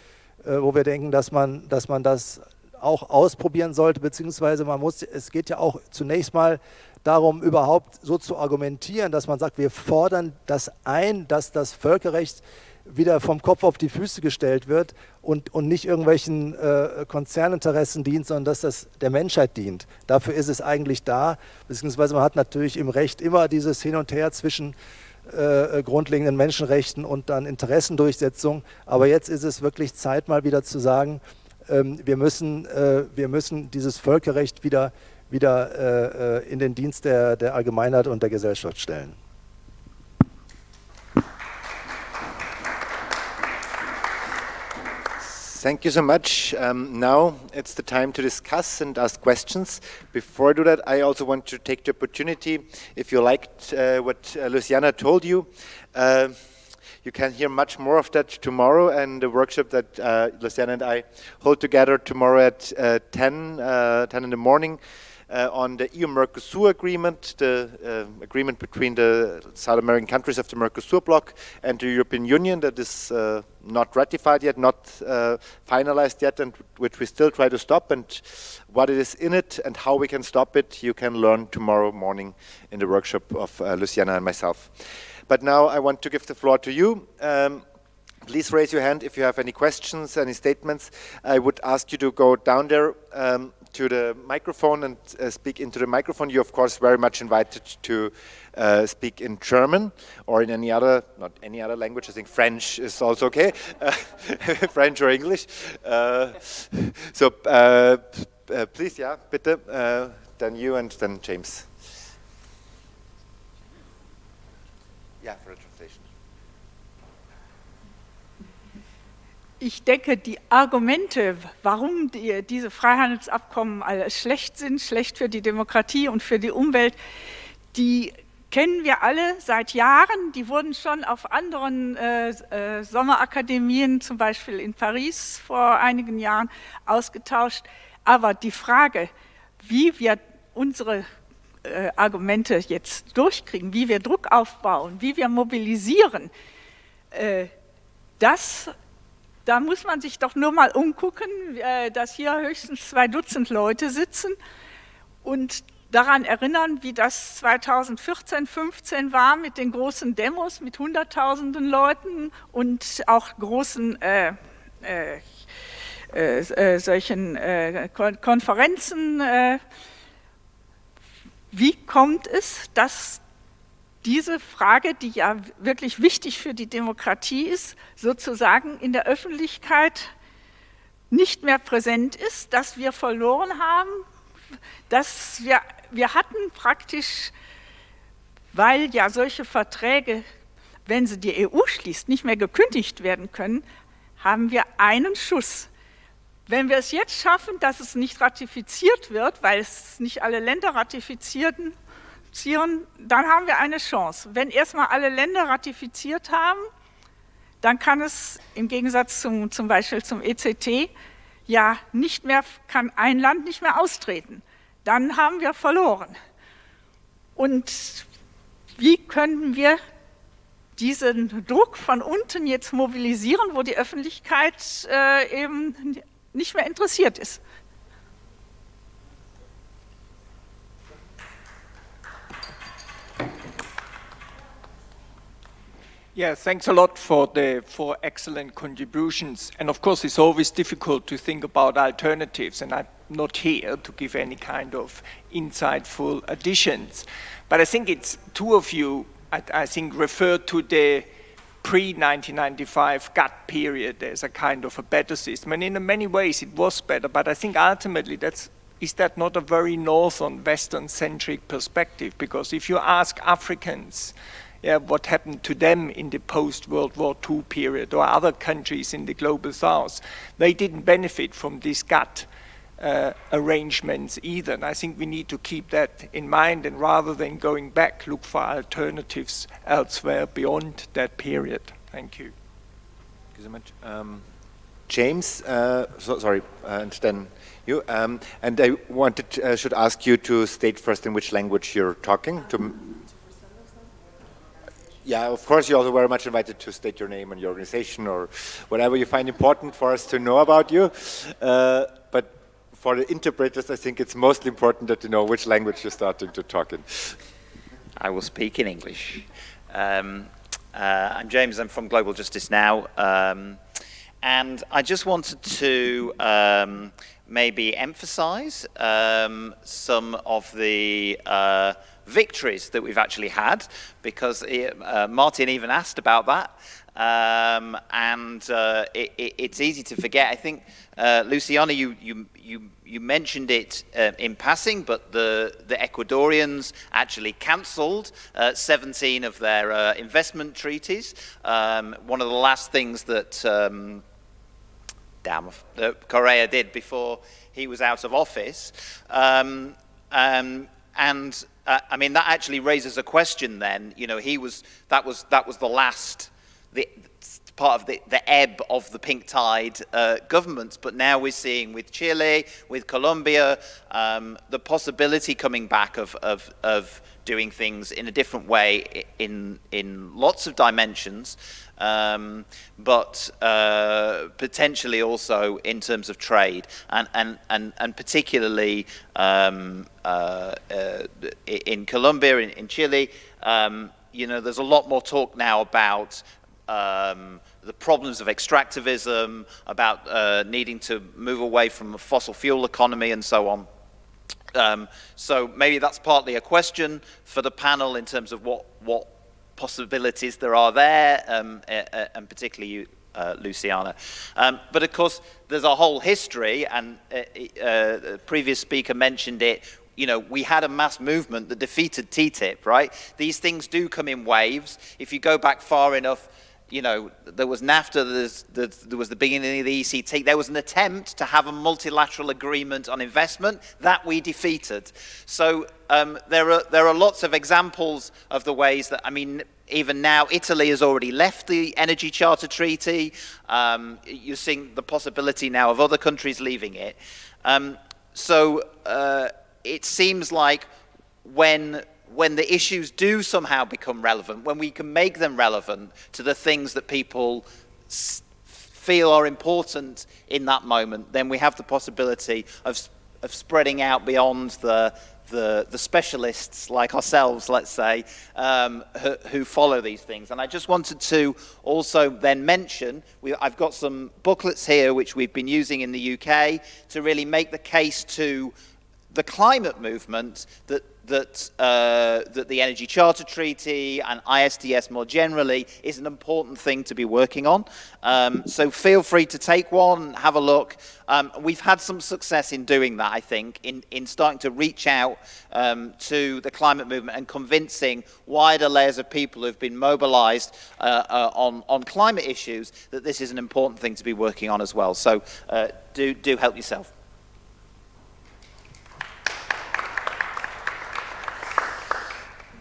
wo wir denken, dass man, dass man das auch ausprobieren sollte, beziehungsweise man muss, es geht ja auch zunächst mal darum, überhaupt so zu argumentieren, dass man sagt, wir fordern das ein, dass das Völkerrecht wieder vom Kopf auf die Füße gestellt wird und, und nicht irgendwelchen äh, Konzerninteressen dient, sondern dass das der Menschheit dient. Dafür ist es eigentlich da, beziehungsweise man hat natürlich im Recht immer dieses Hin und Her zwischen äh, grundlegenden Menschenrechten und dann Interessendurchsetzung. Aber jetzt ist es wirklich Zeit, mal wieder zu sagen, wir, müssen, äh, wir müssen dieses Völkerrecht wieder, wieder äh, in den Dienst der, der Allgemeinheit und der Gesellschaft stellen. Thank you so much. Um, now it's the time to discuss and ask questions. Before I do that, I also want to take the opportunity, if you liked uh, what uh, Luciana told you, uh, You can hear much more of that tomorrow and the workshop that uh, Luciana and I hold together tomorrow at uh, 10, uh, 10 in the morning. Uh, on the EU-Mercosur agreement, the uh, agreement between the South American countries of the Mercosur bloc and the European Union that is uh, not ratified yet, not uh, finalized yet, and which we still try to stop, and what it is in it and how we can stop it, you can learn tomorrow morning in the workshop of uh, Luciana and myself. But now I want to give the floor to you. Um, please raise your hand if you have any questions, any statements. I would ask you to go down there um, to the microphone and uh, speak into the microphone. You're of course very much invited to uh, speak in German or in any other, not any other language, I think French is also okay, uh, French or English. Uh, so uh, uh, please, yeah, bitte, then you and then James. Yeah, for a translation. Ich denke, die Argumente, warum die, diese Freihandelsabkommen schlecht sind, schlecht für die Demokratie und für die Umwelt, die kennen wir alle seit Jahren. Die wurden schon auf anderen äh, äh, Sommerakademien, zum Beispiel in Paris vor einigen Jahren, ausgetauscht. Aber die Frage, wie wir unsere äh, Argumente jetzt durchkriegen, wie wir Druck aufbauen, wie wir mobilisieren, äh, das, da muss man sich doch nur mal umgucken, äh, dass hier höchstens zwei Dutzend Leute sitzen und daran erinnern, wie das 2014, 15 war mit den großen Demos mit Hunderttausenden Leuten und auch großen äh, äh, äh, solchen Konferenzen wie kommt es, dass diese Frage, die ja wirklich wichtig für die Demokratie ist, sozusagen in der Öffentlichkeit nicht mehr präsent ist, dass wir verloren haben, dass wir, wir hatten praktisch, weil ja solche Verträge, wenn sie die EU schließt, nicht mehr gekündigt werden können, haben wir einen Schuss. Wenn wir es jetzt schaffen, dass es nicht ratifiziert wird, weil es nicht alle Länder ratifizieren, dann haben wir eine Chance. Wenn erstmal alle Länder ratifiziert haben, dann kann es im Gegensatz zum, zum Beispiel zum ECT ja nicht mehr, kann ein Land nicht mehr austreten. Dann haben wir verloren. Und wie können wir diesen Druck von unten jetzt mobilisieren, wo die Öffentlichkeit äh, eben nicht mehr interessiert ist. Yeah, thanks a lot for the for excellent contributions. And of course, it's always difficult to think about alternatives, and I'm not here to give any kind of insightful additions. But I think it's two of you, I, I think, referred to the pre-1995 GATT period as a kind of a better system. And in many ways, it was better. But I think ultimately, that's is that not a very northern, western-centric perspective? Because if you ask Africans yeah, what happened to them in the post-World War II period or other countries in the global south. They didn't benefit from this GATT uh, arrangements either. And I think we need to keep that in mind and rather than going back, look for alternatives elsewhere beyond that period. Thank you. Thank you so much. Um, James, uh, so, sorry, uh, and then you. Um, and I wanted, uh, should ask you to state first in which language you're talking to yeah, of course, you're also very much invited to state your name and your organization or whatever you find important for us to know about you. Uh, but for the interpreters, I think it's mostly important that you know which language you're starting to talk in. I will speak in English. Um, uh, I'm James, I'm from Global Justice Now. Um, and I just wanted to um, maybe emphasize um, some of the uh, victories that we've actually had, because it, uh, Martin even asked about that. Um, and uh, it, it, it's easy to forget. I think, uh, Luciana, you, you, you, you mentioned it uh, in passing, but the, the Ecuadorians actually cancelled uh, 17 of their uh, investment treaties. Um, one of the last things that, um, damn, that Correa did before he was out of office. Um, um, and uh, I mean, that actually raises a question then. You know, he was, that was, that was the last, the, part of the, the ebb of the pink tide uh, governments. But now we're seeing with Chile, with Colombia, um, the possibility coming back of, of, of doing things in a different way in, in lots of dimensions, um, but uh, potentially also in terms of trade, and, and, and, and particularly um, uh, uh, in Colombia, in, in Chile, um, you know, there's a lot more talk now about um, the problems of extractivism, about uh, needing to move away from a fossil fuel economy and so on. Um, so maybe that's partly a question for the panel in terms of what, what possibilities there are there, um, uh, and particularly you, uh, Luciana. Um, but of course, there's a whole history, and uh, uh, the previous speaker mentioned it. You know, we had a mass movement that defeated TTIP, right? These things do come in waves. If you go back far enough, you know, there was NAFTA, there was the beginning of the ECT. There was an attempt to have a multilateral agreement on investment that we defeated. So um, there, are, there are lots of examples of the ways that, I mean, even now, Italy has already left the Energy Charter Treaty. Um, you're seeing the possibility now of other countries leaving it. Um, so uh, it seems like when when the issues do somehow become relevant, when we can make them relevant to the things that people feel are important in that moment, then we have the possibility of, of spreading out beyond the, the, the specialists like ourselves, let's say, um, who, who, follow these things. And I just wanted to also then mention, we, I've got some booklets here which we've been using in the UK to really make the case to the climate movement that that, uh, that the Energy Charter Treaty and ISDS more generally is an important thing to be working on. Um, so feel free to take one, have a look. Um, we've had some success in doing that, I think, in, in starting to reach out um, to the climate movement and convincing wider layers of people who've been mobilized uh, uh, on, on climate issues that this is an important thing to be working on as well. So uh, do, do help yourself.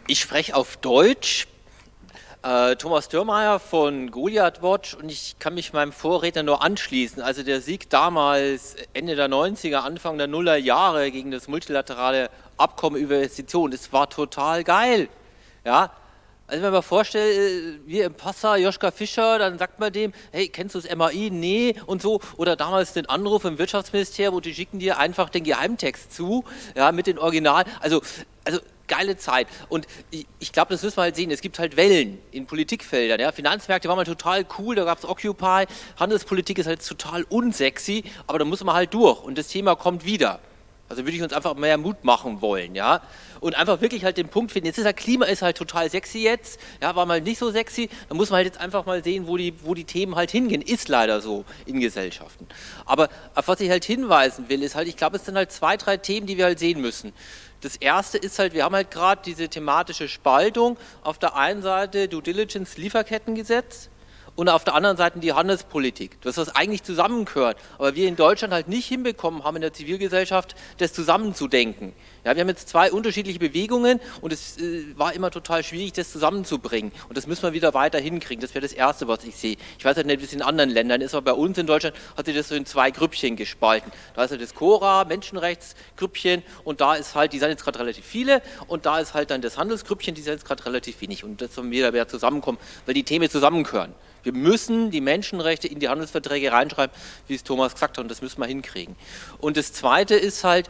Ich spreche auf Deutsch. Äh, Thomas Dürrmeier von Goliath Watch und ich kann mich meinem Vorredner nur anschließen. Also der Sieg damals Ende der 90er, Anfang der Nuller Jahre gegen das multilaterale Abkommen über Investitionen, das war total geil. Ja, Also wenn man vorstellt, äh, wir im Passau, Joschka Fischer, dann sagt man dem, hey, kennst du das MAI? Nee und so. Oder damals den Anruf im Wirtschaftsministerium und die schicken dir einfach den Geheimtext zu, ja, mit den Original. Also, also geile Zeit. Und ich, ich glaube, das müssen wir halt sehen. Es gibt halt Wellen in Politikfeldern. Ja? Finanzmärkte waren mal total cool, da gab es Occupy. Handelspolitik ist halt total unsexy, aber da muss man halt durch. Und das Thema kommt wieder. Also würde ich uns einfach mehr Mut machen wollen, ja. Und einfach wirklich halt den Punkt finden. Jetzt ist halt Klima ist halt total sexy jetzt, ja, war mal nicht so sexy. Da muss man halt jetzt einfach mal sehen, wo die, wo die Themen halt hingehen. Ist leider so in Gesellschaften. Aber auf was ich halt hinweisen will, ist halt, ich glaube, es sind halt zwei, drei Themen, die wir halt sehen müssen. Das erste ist halt, wir haben halt gerade diese thematische Spaltung. Auf der einen Seite Due Diligence Lieferkettengesetz und auf der anderen Seite die Handelspolitik. Das, was eigentlich zusammengehört, aber wir in Deutschland halt nicht hinbekommen haben in der Zivilgesellschaft, das zusammenzudenken. Ja, wir haben jetzt zwei unterschiedliche Bewegungen und es äh, war immer total schwierig, das zusammenzubringen. Und das müssen wir wieder weiter hinkriegen. Das wäre das Erste, was ich sehe. Ich weiß halt nicht, wie es in anderen Ländern ist, aber bei uns in Deutschland hat sich das so in zwei Grüppchen gespalten. Da ist halt das Cora, Menschenrechtsgrüppchen und da ist halt, die sind jetzt gerade relativ viele und da ist halt dann das Handelsgrüppchen, die sind jetzt gerade relativ wenig. Und das sollen wir wieder zusammenkommen, weil die Themen zusammengehören. Wir müssen die Menschenrechte in die Handelsverträge reinschreiben, wie es Thomas gesagt hat, und das müssen wir hinkriegen. Und das Zweite ist halt,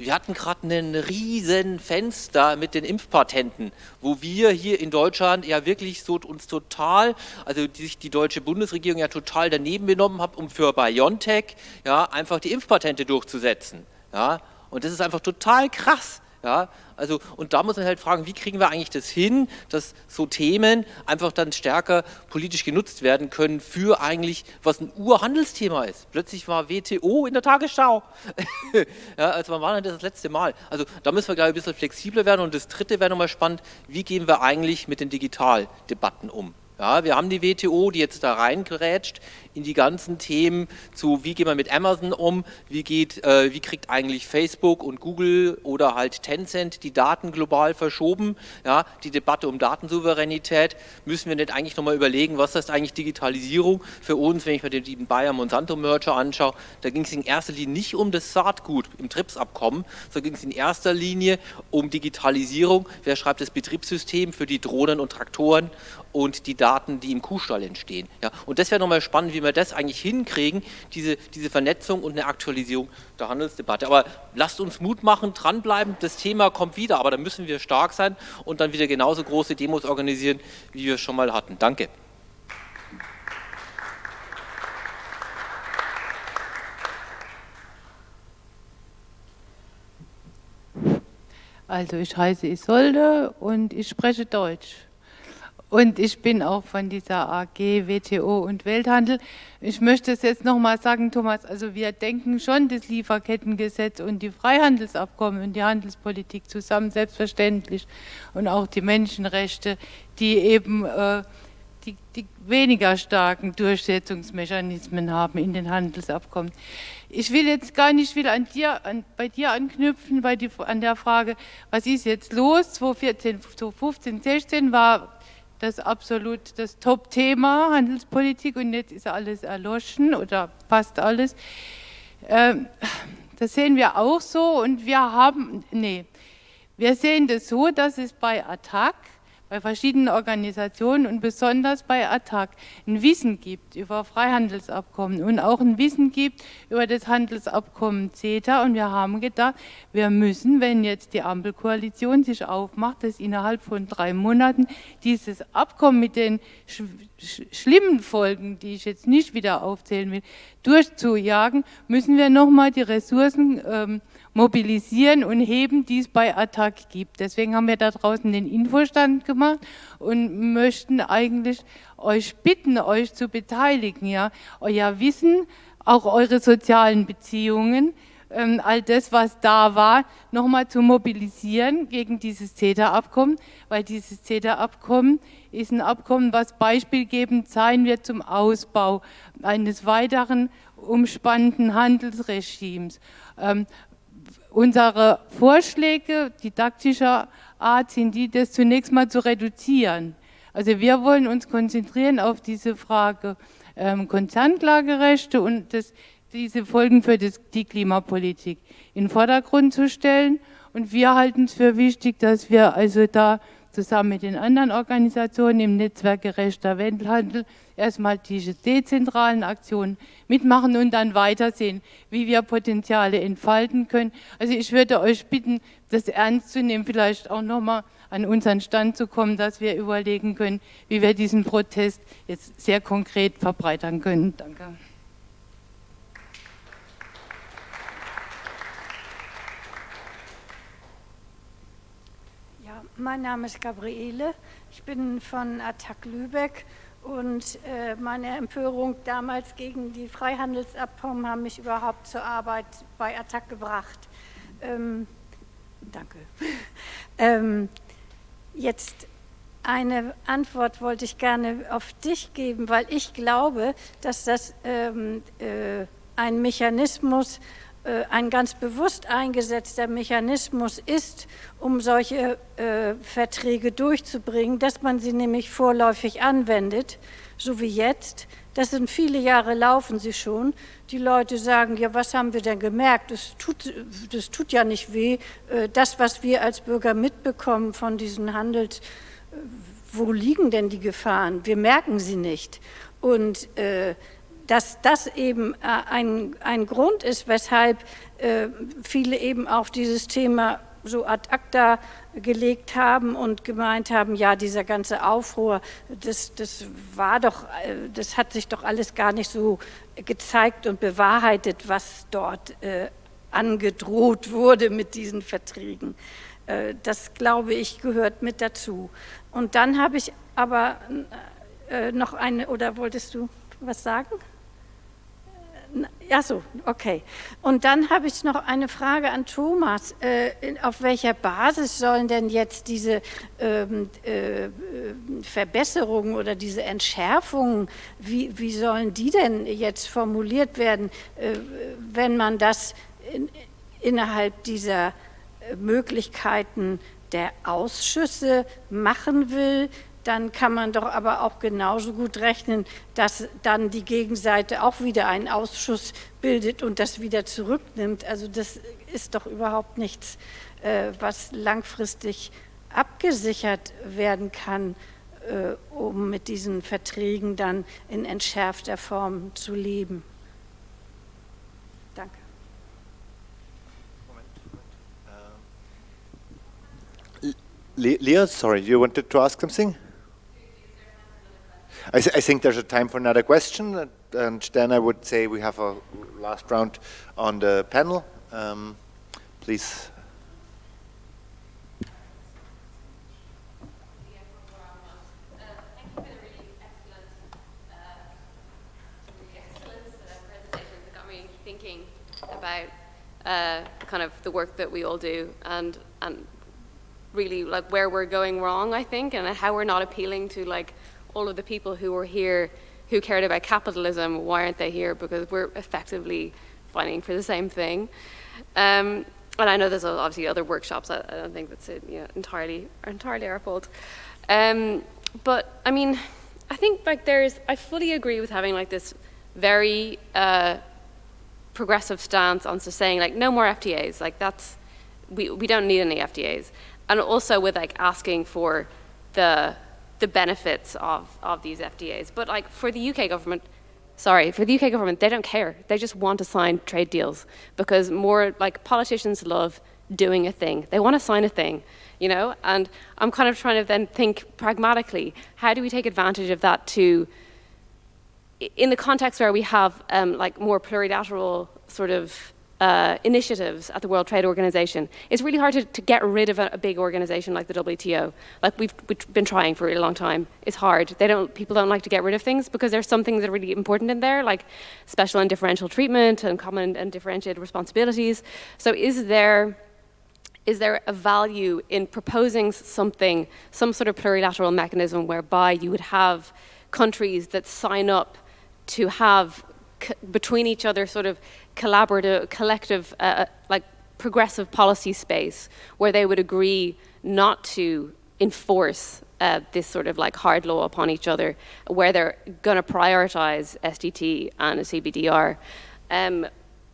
wir hatten gerade einen riesen Fenster mit den Impfpatenten, wo wir hier in Deutschland ja wirklich so uns total, also die sich die deutsche Bundesregierung ja total daneben benommen hat, um für BioNTech ja einfach die Impfpatente durchzusetzen. Ja, und das ist einfach total krass. Ja, also, und da muss man halt fragen, wie kriegen wir eigentlich das hin, dass so Themen einfach dann stärker politisch genutzt werden können für eigentlich, was ein Urhandelsthema ist. Plötzlich war WTO in der Tagesschau. ja, also wann war denn das das letzte Mal? Also da müssen wir, glaube ich, ein bisschen flexibler werden. Und das dritte wäre nochmal spannend, wie gehen wir eigentlich mit den Digitaldebatten um? Ja, wir haben die WTO, die jetzt da reingerätscht in die ganzen Themen zu, wie gehen wir mit Amazon um, wie, geht, äh, wie kriegt eigentlich Facebook und Google oder halt Tencent die Daten global verschoben, ja, die Debatte um Datensouveränität, müssen wir nicht eigentlich nochmal überlegen, was ist eigentlich Digitalisierung? Für uns, wenn ich mir den Bayer-Monsanto-Merger anschaue, da ging es in erster Linie nicht um das Saatgut im TRIPS-Abkommen, sondern ging es in erster Linie um Digitalisierung, wer schreibt das Betriebssystem für die Drohnen und Traktoren und die Daten, die im Kuhstall entstehen. Ja, und das wäre nochmal spannend, wie wir das eigentlich hinkriegen, diese, diese Vernetzung und eine Aktualisierung der Handelsdebatte. Aber lasst uns Mut machen, dranbleiben, das Thema kommt wieder, aber da müssen wir stark sein und dann wieder genauso große Demos organisieren, wie wir es schon mal hatten. Danke. Also ich heiße Isolde und ich spreche Deutsch. Und ich bin auch von dieser AG WTO und Welthandel. Ich möchte es jetzt nochmal sagen, Thomas, also wir denken schon das Lieferkettengesetz und die Freihandelsabkommen und die Handelspolitik zusammen, selbstverständlich. Und auch die Menschenrechte, die eben äh, die, die weniger starken Durchsetzungsmechanismen haben in den Handelsabkommen. Ich will jetzt gar nicht will an dir, an, bei dir anknüpfen, bei die, an der Frage, was ist jetzt los? 2014, 2015, 16 war das absolut das Top-Thema Handelspolitik und jetzt ist alles erloschen oder fast alles. Ähm, das sehen wir auch so und wir haben, nee, wir sehen das so, dass es bei Attac bei verschiedenen Organisationen und besonders bei ATTAC ein Wissen gibt über Freihandelsabkommen und auch ein Wissen gibt über das Handelsabkommen CETA. Und wir haben gedacht, wir müssen, wenn jetzt die Ampelkoalition sich aufmacht, dass innerhalb von drei Monaten dieses Abkommen mit den sch sch schlimmen Folgen, die ich jetzt nicht wieder aufzählen will, durchzujagen, müssen wir nochmal die Ressourcen ähm, mobilisieren und heben, die es bei Attac gibt. Deswegen haben wir da draußen den Infostand gemacht und möchten eigentlich euch bitten, euch zu beteiligen, ja, euer Wissen, auch eure sozialen Beziehungen, ähm, all das, was da war, nochmal zu mobilisieren gegen dieses CETA-Abkommen, weil dieses CETA-Abkommen ist ein Abkommen, was beispielgebend sein wird zum Ausbau eines weiteren umspannenden Handelsregimes. Ähm, Unsere Vorschläge didaktischer Art sind die, das zunächst mal zu reduzieren. Also wir wollen uns konzentrieren auf diese Frage ähm, Konzernklagerechte und das, diese Folgen für das, die Klimapolitik in den Vordergrund zu stellen. Und wir halten es für wichtig, dass wir also da zusammen mit den anderen Organisationen im Netzwerk Gerechter Welthandel erstmal diese dezentralen Aktionen mitmachen und dann weitersehen, wie wir Potenziale entfalten können. Also ich würde euch bitten, das ernst zu nehmen, vielleicht auch nochmal an unseren Stand zu kommen, dass wir überlegen können, wie wir diesen Protest jetzt sehr konkret verbreitern können. Danke. Ja, mein Name ist Gabriele. Ich bin von Attac Lübeck und äh, meine Empörung damals gegen die Freihandelsabkommen haben mich überhaupt zur Arbeit bei Attac gebracht. Ähm, danke. ähm, jetzt eine Antwort wollte ich gerne auf dich geben, weil ich glaube, dass das ähm, äh, ein Mechanismus äh, ein ganz bewusst eingesetzter Mechanismus ist, um solche äh, Verträge durchzubringen, dass man sie nämlich vorläufig anwendet, so wie jetzt. Das sind viele Jahre laufen sie schon. Die Leute sagen, ja, was haben wir denn gemerkt? Das tut, das tut ja nicht weh. Äh, das, was wir als Bürger mitbekommen von diesen Handels, äh, wo liegen denn die Gefahren? Wir merken sie nicht. Und äh, dass das eben äh, ein, ein Grund ist, weshalb äh, viele eben auch dieses Thema so ad acta gelegt haben und gemeint haben, ja, dieser ganze Aufruhr, das, das war doch, äh, das hat sich doch alles gar nicht so gezeigt und bewahrheitet, was dort angedroht wurde mit diesen Verträgen. Das, glaube ich, gehört mit dazu. Und dann habe ich aber noch eine, oder wolltest du was sagen? Ja, so, okay. Und dann habe ich noch eine Frage an Thomas. Äh, auf welcher Basis sollen denn jetzt diese ähm, äh, Verbesserungen oder diese Entschärfungen, wie, wie sollen die denn jetzt formuliert werden, äh, wenn man das in, innerhalb dieser äh, Möglichkeiten der Ausschüsse machen will? Dann kann man doch aber auch genauso gut rechnen, dass dann die Gegenseite auch wieder einen Ausschuss bildet und das wieder zurücknimmt. Also das ist doch überhaupt nichts, äh, was langfristig abgesichert werden kann, äh, um mit diesen Verträgen dann in entschärfter Form zu leben. Danke. Leo, sorry, you wanted to ask something? I, th I, think there's a time for another question, and then I would say we have a last round on the panel. Um, please. about uh, kind of the work that we all do and and really like where we're going wrong I think and how we're not appealing to like all of the people who were here who cared about capitalism, why aren't they here? Because we're effectively fighting for the same thing. Um, and I know there's obviously other workshops. I, I don't think that's it, you know, entirely entirely our fault. Um, but I mean, I think like there's. I fully agree with having like this very uh, progressive stance on saying like no more FTAs. Like that's we we don't need any FTAs, and also with like asking for the the benefits of, of these FTAs. But like for the UK government, sorry, for the UK government, they don't care. They just want to sign trade deals because more like politicians love doing a thing. They want to sign a thing, you know? And I'm kind of trying to then think pragmatically, how do we take advantage of that to, in the context where we have um, like more plurilateral sort of uh, initiatives at the World Trade Organization, it's really hard to, to get rid of a, a, big organization like the WTO. Like we've, we've, been trying for a really long time. It's hard. They don't, people don't like to get rid of things because there's some things that are really important in there, like special and differential treatment and common and differentiated responsibilities. So is there, is there a value in proposing something, some sort of plurilateral mechanism whereby you would have countries that sign up to have between each other sort of collaborative, collective, uh, uh, like progressive policy space where they would agree not to enforce uh, this sort of like hard law upon each other, where they're going to prioritize SDT and CBDR. Um,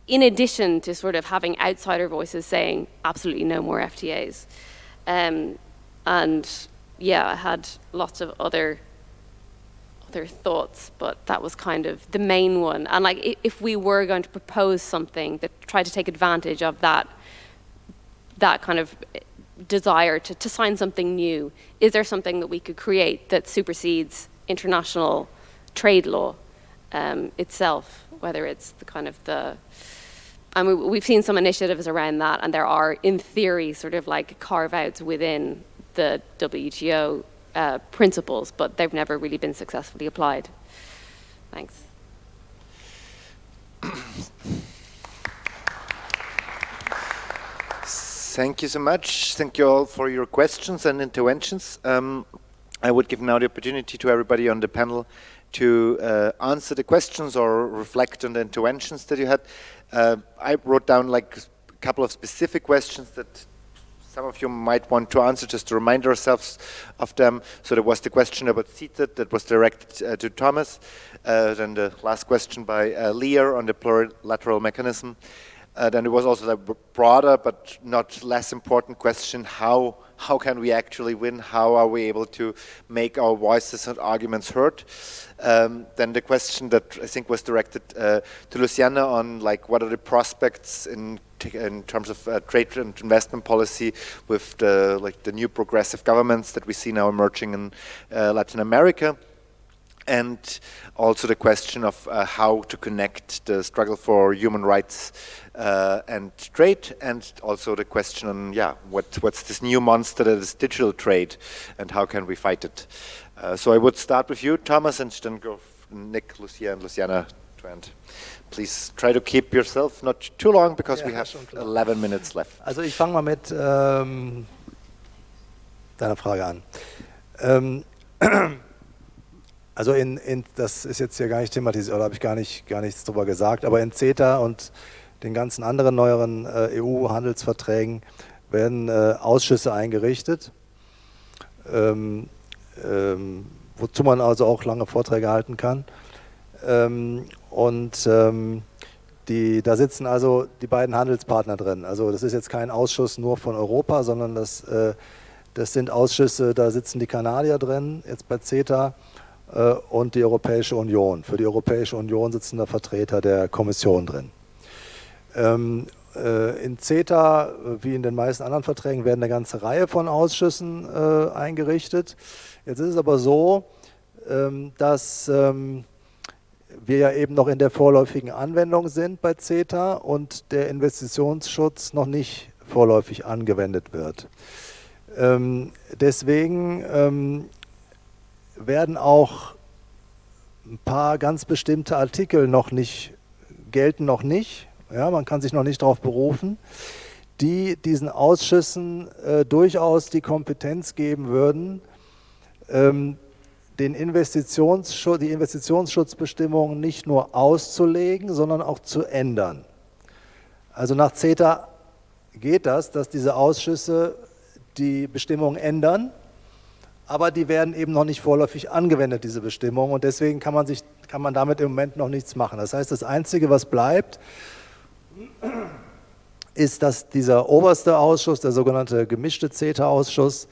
in addition to sort of having outsider voices saying absolutely no more FTAs. Um, and yeah, I had lots of other other thoughts, but that was kind of the main one. And like, if we were going to propose something that tried to take advantage of that, that kind of desire to, to sign something new, is there something that we could create that supersedes international trade law um, itself, whether it's the kind of the, I mean, we've seen some initiatives around that, and there are, in theory, sort of like carve-outs within the WTO uh, principles, but they've never really been successfully applied. Thanks. Thank you so much. Thank you all for your questions and interventions. Um, I would give now the opportunity to everybody on the panel to uh, answer the questions or reflect on the interventions that you had. Uh, I wrote down like a couple of specific questions that some of you might want to answer just to remind ourselves of them. So there was the question about CETA that was directed uh, to Thomas. Uh, then the last question by uh, Lear on the plurilateral mechanism. Uh, then there was also the broader but not less important question, how, how can we actually win? How are we able to make our voices and arguments heard? Um, then the question that I think was directed uh, to Luciana on like what are the prospects in in terms of uh, trade and investment policy with the like the new progressive governments that we see now emerging in uh, Latin America and also the question of uh, how to connect the struggle for human rights uh, and trade, and also the question on yeah, what what's this new monster that is digital trade, and how can we fight it? Uh, so I would start with you, Thomas, and then go Nick, Lucia, and Luciana to end. Please try to keep yourself not too long because ja, we have 11 minutes left. Also ich fange mal mit ähm, deiner Frage an. Ähm, Also in, in, das ist jetzt hier gar nicht thematisiert, oder habe ich gar, nicht, gar nichts drüber gesagt, aber in CETA und den ganzen anderen neueren äh, EU-Handelsverträgen werden äh, Ausschüsse eingerichtet, ähm, ähm, wozu man also auch lange Vorträge halten kann. Ähm, und ähm, die, da sitzen also die beiden Handelspartner drin. Also das ist jetzt kein Ausschuss nur von Europa, sondern das, äh, das sind Ausschüsse, da sitzen die Kanadier drin, jetzt bei CETA, äh, und die Europäische Union. Für die Europäische Union sitzen da Vertreter der Kommission drin. Ähm, äh, in CETA, wie in den meisten anderen Verträgen, werden eine ganze Reihe von Ausschüssen äh, eingerichtet. Jetzt ist es aber so, ähm, dass ähm, wir ja eben noch in der vorläufigen Anwendung sind bei CETA und der Investitionsschutz noch nicht vorläufig angewendet wird. deswegen werden auch ein paar ganz bestimmte Artikel noch nicht, gelten noch nicht, ja, man kann sich noch nicht darauf berufen, die diesen Ausschüssen äh, durchaus die Kompetenz geben würden, ähm, den Investitionsschutz, die Investitionsschutzbestimmungen nicht nur auszulegen, sondern auch zu ändern. Also nach CETA geht das, dass diese Ausschüsse die Bestimmungen ändern aber die werden eben noch nicht vorläufig angewendet, diese Bestimmungen, und deswegen kann man, sich, kann man damit im Moment noch nichts machen. Das heißt, das Einzige, was bleibt, ist, dass dieser oberste Ausschuss, der sogenannte gemischte CETA-Ausschuss,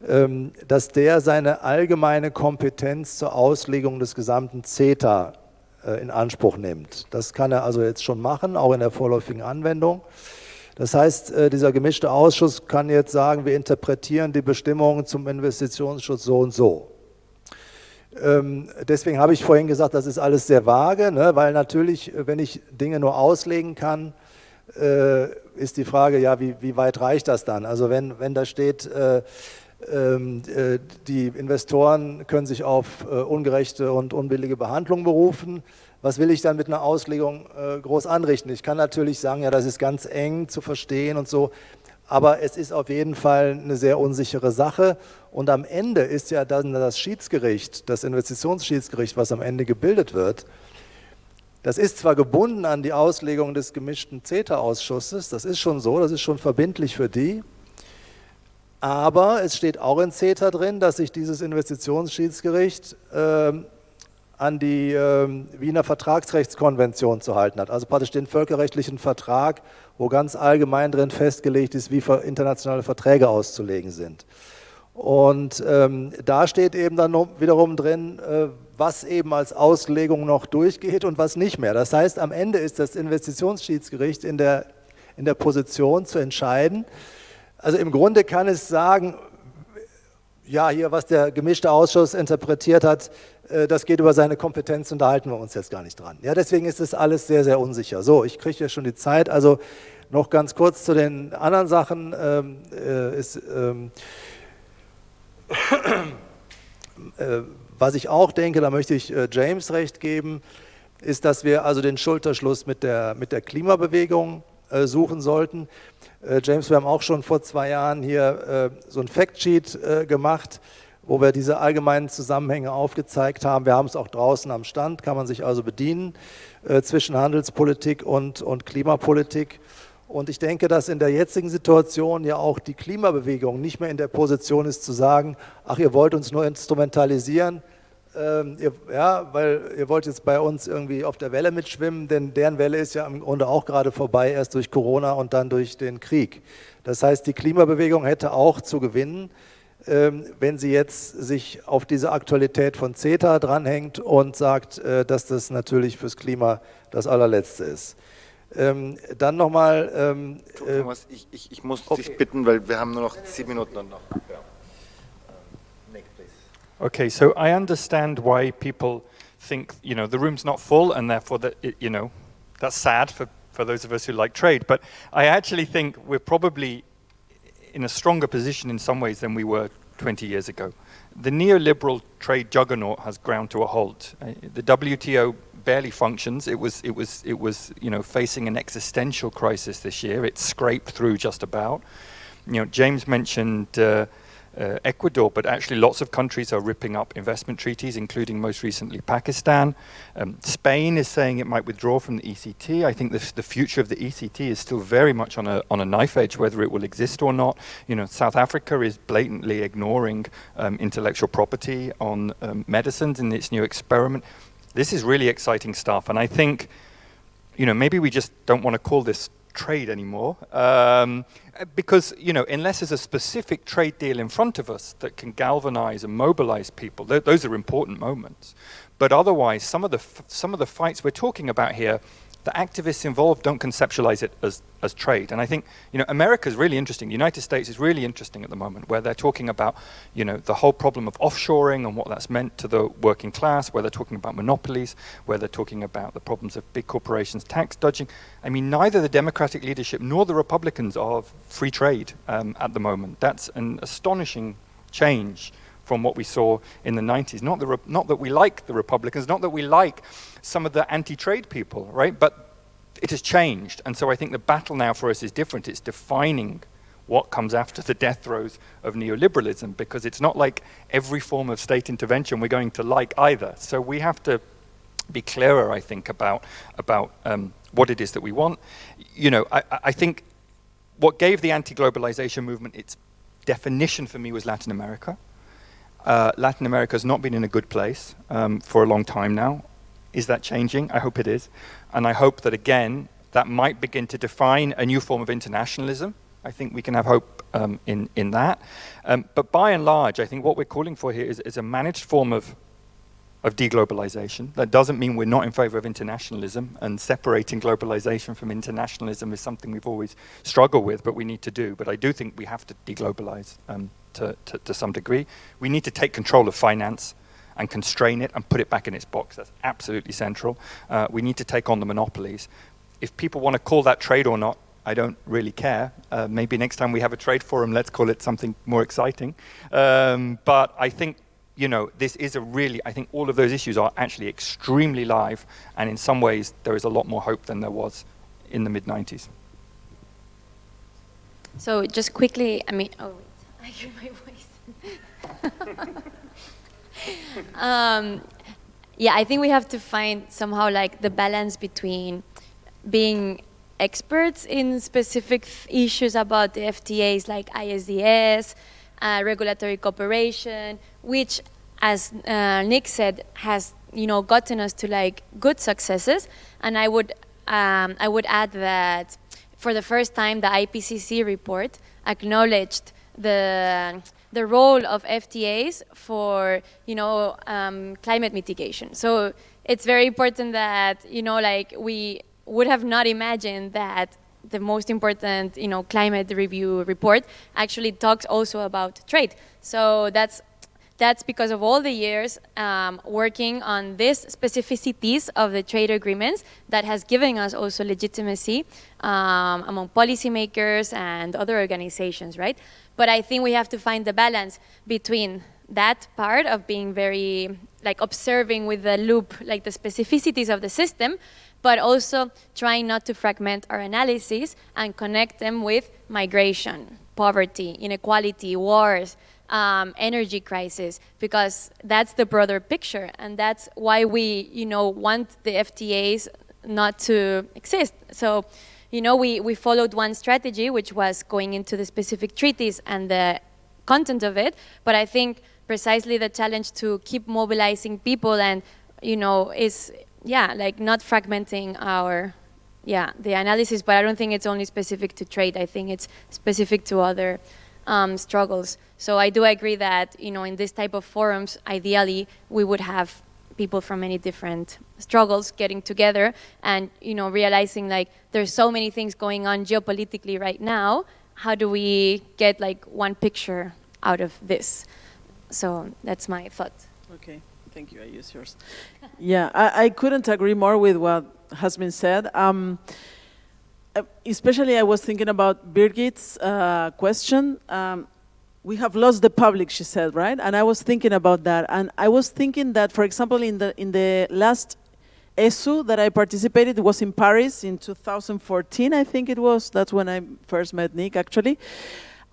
dass der seine allgemeine Kompetenz zur Auslegung des gesamten CETA äh, in Anspruch nimmt. Das kann er also jetzt schon machen, auch in der vorläufigen Anwendung. Das heißt, äh, dieser gemischte Ausschuss kann jetzt sagen, wir interpretieren die Bestimmungen zum Investitionsschutz so und so. Ähm, deswegen habe ich vorhin gesagt, das ist alles sehr vage, ne? weil natürlich, wenn ich Dinge nur auslegen kann, äh, ist die Frage, ja, wie, wie, weit reicht das dann? Also wenn, wenn da steht, äh, ähm, die Investoren können sich auf ungerechte und unbillige Behandlung berufen, was will ich dann mit einer Auslegung äh, groß anrichten? Ich kann natürlich sagen, ja, das ist ganz eng zu verstehen und so, aber es ist auf jeden Fall eine sehr unsichere Sache. Und am Ende ist ja dann das Schiedsgericht, das Investitionsschiedsgericht, was am Ende gebildet wird, das ist zwar gebunden an die Auslegung des gemischten CETA-Ausschusses, das ist schon so, das ist schon verbindlich für die, aber es steht auch in CETA drin, dass sich dieses Investitionsschiedsgericht äh, an die äh, Wiener Vertragsrechtskonvention zu halten hat, also praktisch den völkerrechtlichen Vertrag, wo ganz allgemein drin festgelegt ist, wie internationale Verträge auszulegen sind. Und ähm, da steht eben dann wiederum drin, äh, was eben als Auslegung noch durchgeht und was nicht mehr. Das heißt, am Ende ist das Investitionsschiedsgericht in der, in der Position zu entscheiden. Also im Grunde kann es sagen, ja, hier, was der gemischte Ausschuss interpretiert hat, äh, das geht über seine Kompetenz und da halten wir uns jetzt gar nicht dran. Ja, deswegen ist das alles sehr, sehr unsicher. So, ich kriege ja schon die Zeit, also noch ganz kurz zu den anderen Sachen. Ähm, äh, ist, ähm, äh, was ich auch denke, da möchte ich äh, James recht geben, ist, dass wir also den Schulterschluss mit der, mit der Klimabewegung äh, suchen sollten. Äh, James, wir haben auch schon vor zwei Jahren hier äh, so ein Factsheet äh, gemacht, wo wir diese allgemeinen Zusammenhänge aufgezeigt haben. Wir haben es auch draußen am Stand, kann man sich also bedienen zwischen Handelspolitik und, und Klimapolitik. Und ich denke, dass in der jetzigen Situation ja auch die Klimabewegung nicht mehr in der Position ist zu sagen, ach, ihr wollt uns nur instrumentalisieren, ähm, ihr, ja, weil ihr wollt jetzt bei uns irgendwie auf der Welle mitschwimmen, denn deren Welle ist ja im Grunde auch gerade vorbei, erst durch Corona und dann durch den Krieg. Das heißt, die Klimabewegung hätte auch zu gewinnen, ähm, wenn sie jetzt sich auf diese Aktualität von CETA dranhängt und sagt, äh, dass das natürlich fürs Klima das allerletzte ist. Ähm, dann nochmal. Ähm, äh, Thomas, ich, ich, ich muss okay. dich bitten, weil wir haben nur noch zehn Minuten und noch. Okay, so I understand why people think you know the room's not full, and therefore that it, you know that's sad for for those of us who like trade. But I actually think we're probably in a stronger position in some ways than we were 20 years ago. The neoliberal trade juggernaut has ground to a halt. Uh, the WTO barely functions. It was, it was, it was, you know, facing an existential crisis this year. It scraped through just about. You know, James mentioned uh, uh, Ecuador, but actually lots of countries are ripping up investment treaties, including most recently Pakistan. Um, Spain is saying it might withdraw from the ECT. I think this, the future of the ECT is still very much on a, on a knife edge, whether it will exist or not. You know, South Africa is blatantly ignoring um, intellectual property on um, medicines in its new experiment this is really exciting stuff. And I think, you know, maybe we just don't want to call this trade anymore. Um, because, you know, unless there's a specific trade deal in front of us that can galvanize and mobilize people, th those are important moments. But otherwise, some of the, some of the fights we're talking about here the activists involved don't conceptualize it as, as trade. And I think, you know, America is really interesting. The United States is really interesting at the moment where they're talking about, you know, the whole problem of offshoring and what that's meant to the working class, where they're talking about monopolies, where they're talking about the problems of big corporations tax dodging. I mean, neither the Democratic leadership nor the Republicans are free trade um, at the moment. That's an astonishing change from what we saw in the 90s. Not, the not that we like the Republicans, not that we like some of the anti-trade people, right? But it has changed. And so I think the battle now for us is different. It's defining what comes after the death throes of neoliberalism because it's not like every form of state intervention we're going to like either. So we have to be clearer, I think, about, about um, what it is that we want. You know, I, I think what gave the anti-globalization movement its definition for me was Latin America. Uh, Latin America has not been in a good place um, for a long time now. Is that changing? I hope it is. And I hope that, again, that might begin to define a new form of internationalism. I think we can have hope um, in, in that. Um, but by and large, I think what we're calling for here is, is a managed form of, of deglobalization. That doesn't mean we're not in favor of internationalism, and separating globalization from internationalism is something we've always struggled with, but we need to do. But I do think we have to deglobalize um, to, to, to some degree. We need to take control of finance and constrain it and put it back in its box. That's absolutely central. Uh, we need to take on the monopolies. If people want to call that trade or not, I don't really care. Uh, maybe next time we have a trade forum, let's call it something more exciting. Um, but I think, you know, this is a really, I think all of those issues are actually extremely live, and in some ways there is a lot more hope than there was in the mid-90s. So just quickly, I mean, oh, I hear my voice. um, yeah, I think we have to find somehow like the balance between being experts in specific issues about the FTAs like ISDS, uh, regulatory cooperation, which, as uh, Nick said, has you know gotten us to like good successes. And I would um, I would add that for the first time, the IPCC report acknowledged the the role of FTAs for you know um, climate mitigation. So it's very important that you know like we would have not imagined that the most important you know climate review report actually talks also about trade. So that's that's because of all the years um, working on these specificities of the trade agreements that has given us also legitimacy um, among policymakers and other organizations, right? But I think we have to find the balance between that part of being very, like observing with the loop, like the specificities of the system, but also trying not to fragment our analysis and connect them with migration, poverty, inequality, wars, um, energy crisis, because that's the broader picture, and that's why we, you know, want the FTAs not to exist. So you know, we, we followed one strategy, which was going into the specific treaties and the content of it, but I think precisely the challenge to keep mobilizing people and, you know, is, yeah, like not fragmenting our, yeah, the analysis, but I don't think it's only specific to trade. I think it's specific to other um, struggles. So I do agree that, you know, in this type of forums, ideally, we would have people from many different struggles getting together and you know realizing like there's so many things going on geopolitically right now. How do we get like one picture out of this? So that's my thought. Okay. Thank you. I use yours. Yeah I, I, couldn't agree more with what has been said. Um, especially i was thinking about birgit's uh, question um, we have lost the public, she said, right? And I was thinking about that. And I was thinking that, for example, in the, in the last ESU that I participated, was in Paris in 2014, I think it was. That's when I first met Nick, actually.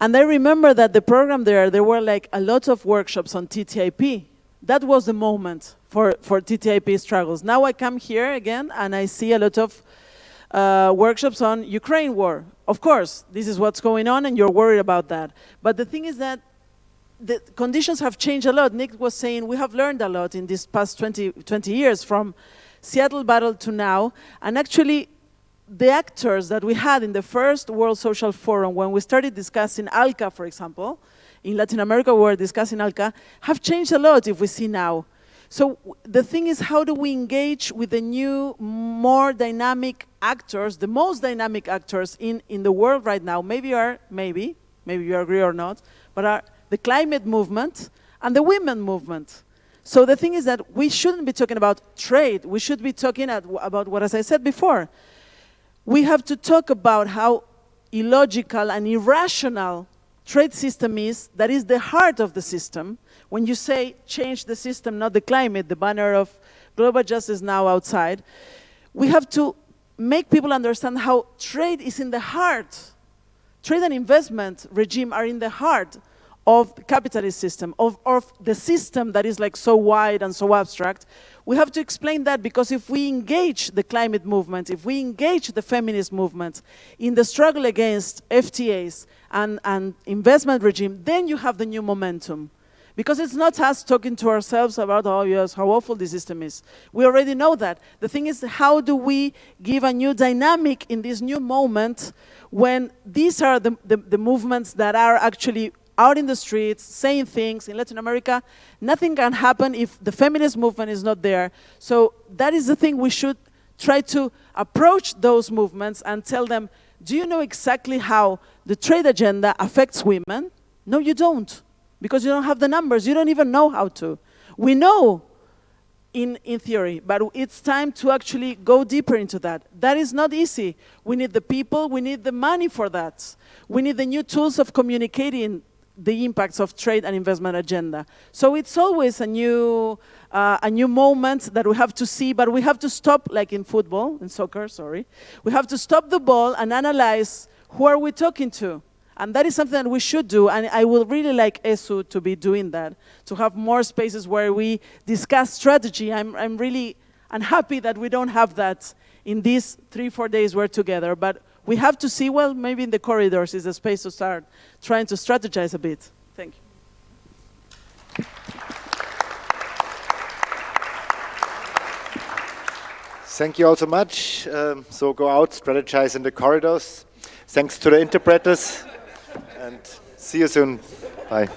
And I remember that the program there, there were like a lot of workshops on TTIP. That was the moment for, for TTIP struggles. Now I come here again and I see a lot of uh, workshops on Ukraine war. Of course, this is what's going on and you're worried about that. But the thing is that the conditions have changed a lot. Nick was saying we have learned a lot in these past 20, 20 years from Seattle battle to now. And actually, the actors that we had in the first World Social Forum, when we started discussing ALCA, for example, in Latin America we were discussing ALCA, have changed a lot if we see now. So the thing is, how do we engage with the new, more dynamic actors, the most dynamic actors in, in the world right now, maybe are, maybe, maybe you agree or not, but are the climate movement and the women movement. So the thing is that we shouldn't be talking about trade. We should be talking at, about what, as I said before, we have to talk about how illogical and irrational trade system is, that is the heart of the system, when you say change the system, not the climate, the banner of global justice now outside, we have to make people understand how trade is in the heart. Trade and investment regime are in the heart of the capitalist system, of, of the system that is like so wide and so abstract. We have to explain that because if we engage the climate movement, if we engage the feminist movement in the struggle against FTAs and, and investment regime, then you have the new momentum. Because it's not us talking to ourselves about, oh yes, how awful the system is. We already know that. The thing is, how do we give a new dynamic in this new moment when these are the, the, the movements that are actually out in the streets, saying things in Latin America, nothing can happen if the feminist movement is not there. So that is the thing we should try to approach those movements and tell them, do you know exactly how the trade agenda affects women? No, you don't because you don't have the numbers. You don't even know how to. We know in, in theory, but it's time to actually go deeper into that. That is not easy. We need the people, we need the money for that. We need the new tools of communicating the impacts of trade and investment agenda. So it's always a new, uh, a new moment that we have to see, but we have to stop, like in football, in soccer, sorry. We have to stop the ball and analyze who are we talking to? And that is something that we should do, and I would really like ESU to be doing that, to have more spaces where we discuss strategy. I'm, I'm really unhappy that we don't have that in these three, four days we're together, but we have to see, well, maybe in the corridors is a space to start trying to strategize a bit. Thank you. Thank you all so much. Um, so go out, strategize in the corridors. Thanks to the interpreters. And see you soon. Bye.